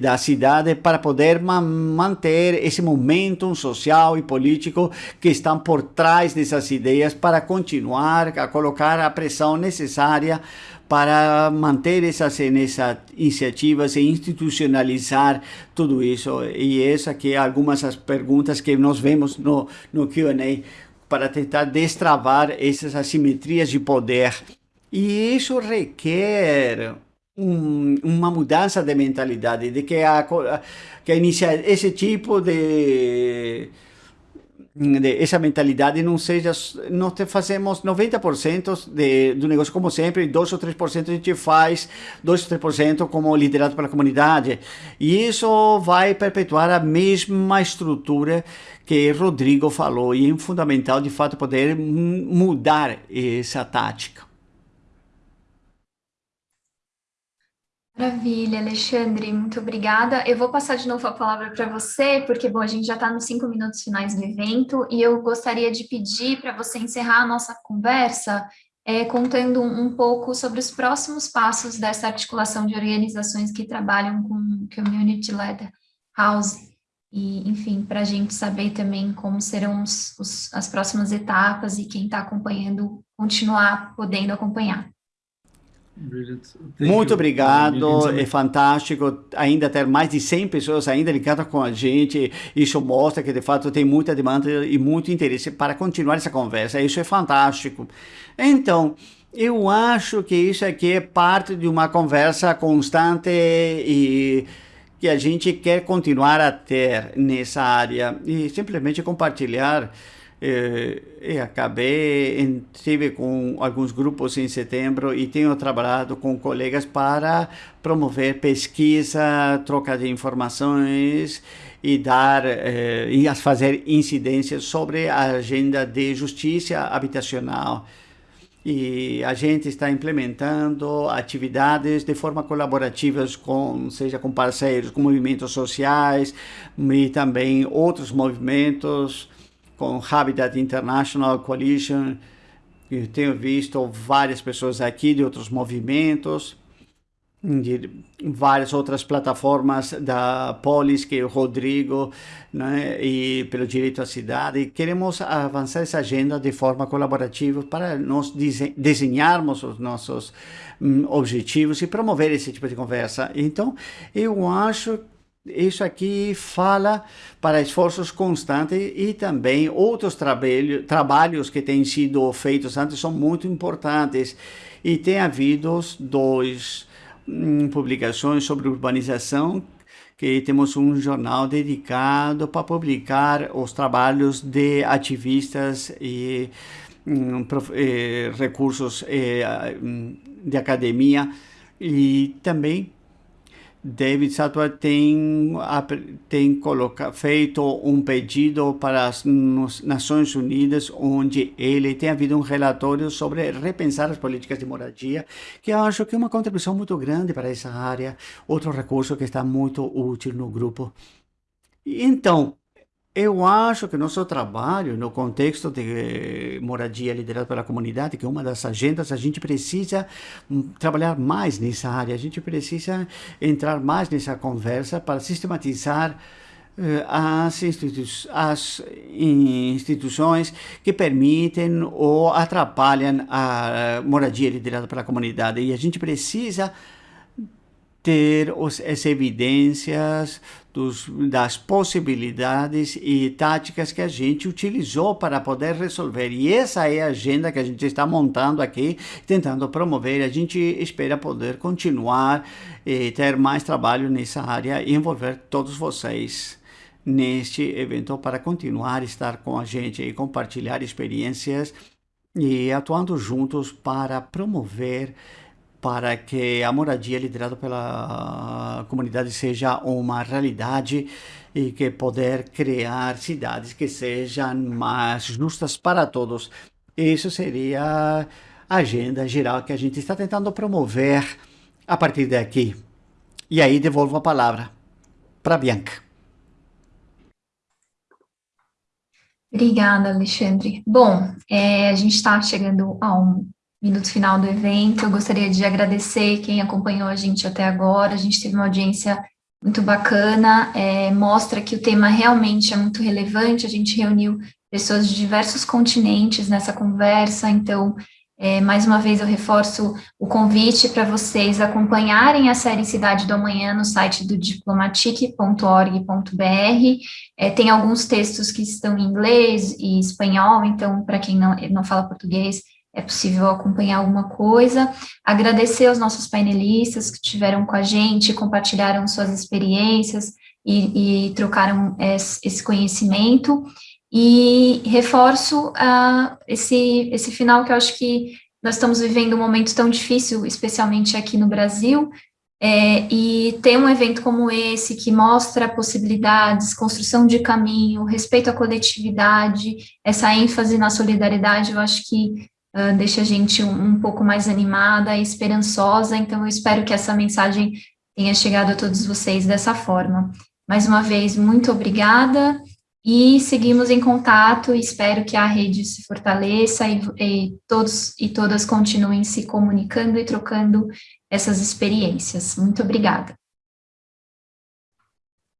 da cidade para poder ma manter esse momento social e político que estão por trás dessas ideias para continuar a colocar a pressão necessária para manter essas, essas iniciativas e institucionalizar tudo isso. E essa que é algumas das perguntas que nós vemos no, no Q&A para tentar destravar essas assimetrias de poder. E isso requer um, uma mudança de mentalidade, de que, a, que a inicia, esse tipo de, de, essa mentalidade não seja, nós fazemos 90% de, do negócio como sempre, 2 ou 3% a gente faz, 2 ou 3% como liderado pela comunidade, e isso vai perpetuar a mesma estrutura que Rodrigo falou, e é fundamental de fato poder mudar essa tática. Maravilha, Alexandre, muito obrigada. Eu vou passar de novo a palavra para você, porque, bom, a gente já está nos cinco minutos finais do evento, e eu gostaria de pedir para você encerrar a nossa conversa é, contando um, pouco sobre os próximos passos dessa articulação de organizações que trabalham com Community Led House, e, enfim, para a gente saber também como serão os, os, as próximas etapas e quem está acompanhando continuar podendo acompanhar. Muito obrigado, é fantástico ainda ter mais de 100 pessoas ainda ligadas com a gente, isso mostra que de fato tem muita demanda e muito interesse para continuar essa conversa, isso é fantástico. Então, eu acho que isso aqui é parte de uma conversa constante e que a gente quer continuar a ter nessa área e simplesmente compartilhar eh, eu acabei, estive com alguns grupos em setembro e tenho trabalhado com colegas para promover pesquisa, troca de informações e dar eh, e fazer incidências sobre a agenda de justiça habitacional. E a gente está implementando atividades de forma colaborativa, com, seja com parceiros, com movimentos sociais e também outros movimentos com Habitat International Coalition, eu tenho visto várias pessoas aqui de outros movimentos, de várias outras plataformas da Polis, que é o Rodrigo, né, e pelo direito à cidade. Queremos avançar essa agenda de forma colaborativa para nós desenharmos os nossos um, objetivos e promover esse tipo de conversa. Então, eu acho isso aqui fala para esforços constantes e também outros trabalho, trabalhos que têm sido feitos antes são muito importantes. E tem havido dois hum, publicações sobre urbanização que temos um jornal dedicado para publicar os trabalhos de ativistas e hum, eh, recursos eh, hum, de academia e também David Sattva tem, tem coloca, feito um pedido para as Nações Unidas, onde ele tem havido um relatório sobre repensar as políticas de moradia, que eu acho que é uma contribuição muito grande para essa área, outro recurso que está muito útil no grupo. Então, eu acho que nosso trabalho, no contexto de moradia liderado pela comunidade, que é uma das agendas, a gente precisa hum, trabalhar mais nessa área, a gente precisa entrar mais nessa conversa para sistematizar eh, as, institu as instituições que permitem ou atrapalham a moradia liderada pela comunidade. E a gente precisa ter os, as evidências dos, das possibilidades e táticas que a gente utilizou para poder resolver. E essa é a agenda que a gente está montando aqui, tentando promover. A gente espera poder continuar e ter mais trabalho nessa área e envolver todos vocês neste evento para continuar estar com a gente e compartilhar experiências e atuando juntos para promover para que a moradia liderada pela comunidade seja uma realidade e que poder criar cidades que sejam mais justas para todos. Isso seria a agenda geral que a gente está tentando promover a partir daqui. E aí devolvo a palavra para Bianca. Obrigada, Alexandre. Bom, é, a gente está chegando a um minuto final do evento. Eu gostaria de agradecer quem acompanhou a gente até agora. A gente teve uma audiência muito bacana, é, mostra que o tema realmente é muito relevante, a gente reuniu pessoas de diversos continentes nessa conversa, então, é, mais uma vez eu reforço o convite para vocês acompanharem a série Cidade do Amanhã no site do diplomatic.org.br, é, tem alguns textos que estão em inglês e espanhol, então, para quem não, não fala português, é possível acompanhar alguma coisa. Agradecer aos nossos painelistas que estiveram com a gente, compartilharam suas experiências e, e trocaram esse conhecimento. E reforço uh, esse, esse final que eu acho que nós estamos vivendo um momento tão difícil, especialmente aqui no Brasil, é, e ter um evento como esse, que mostra possibilidades, construção de caminho, respeito à coletividade, essa ênfase na solidariedade, eu acho que uh, deixa a gente um, um, pouco mais animada e esperançosa, então eu espero que essa mensagem tenha chegado a todos vocês dessa forma. Mais uma vez, muito obrigada, e seguimos em contato, espero que a rede se fortaleça e, e todos e todas continuem se comunicando e trocando essas experiências. Muito obrigada.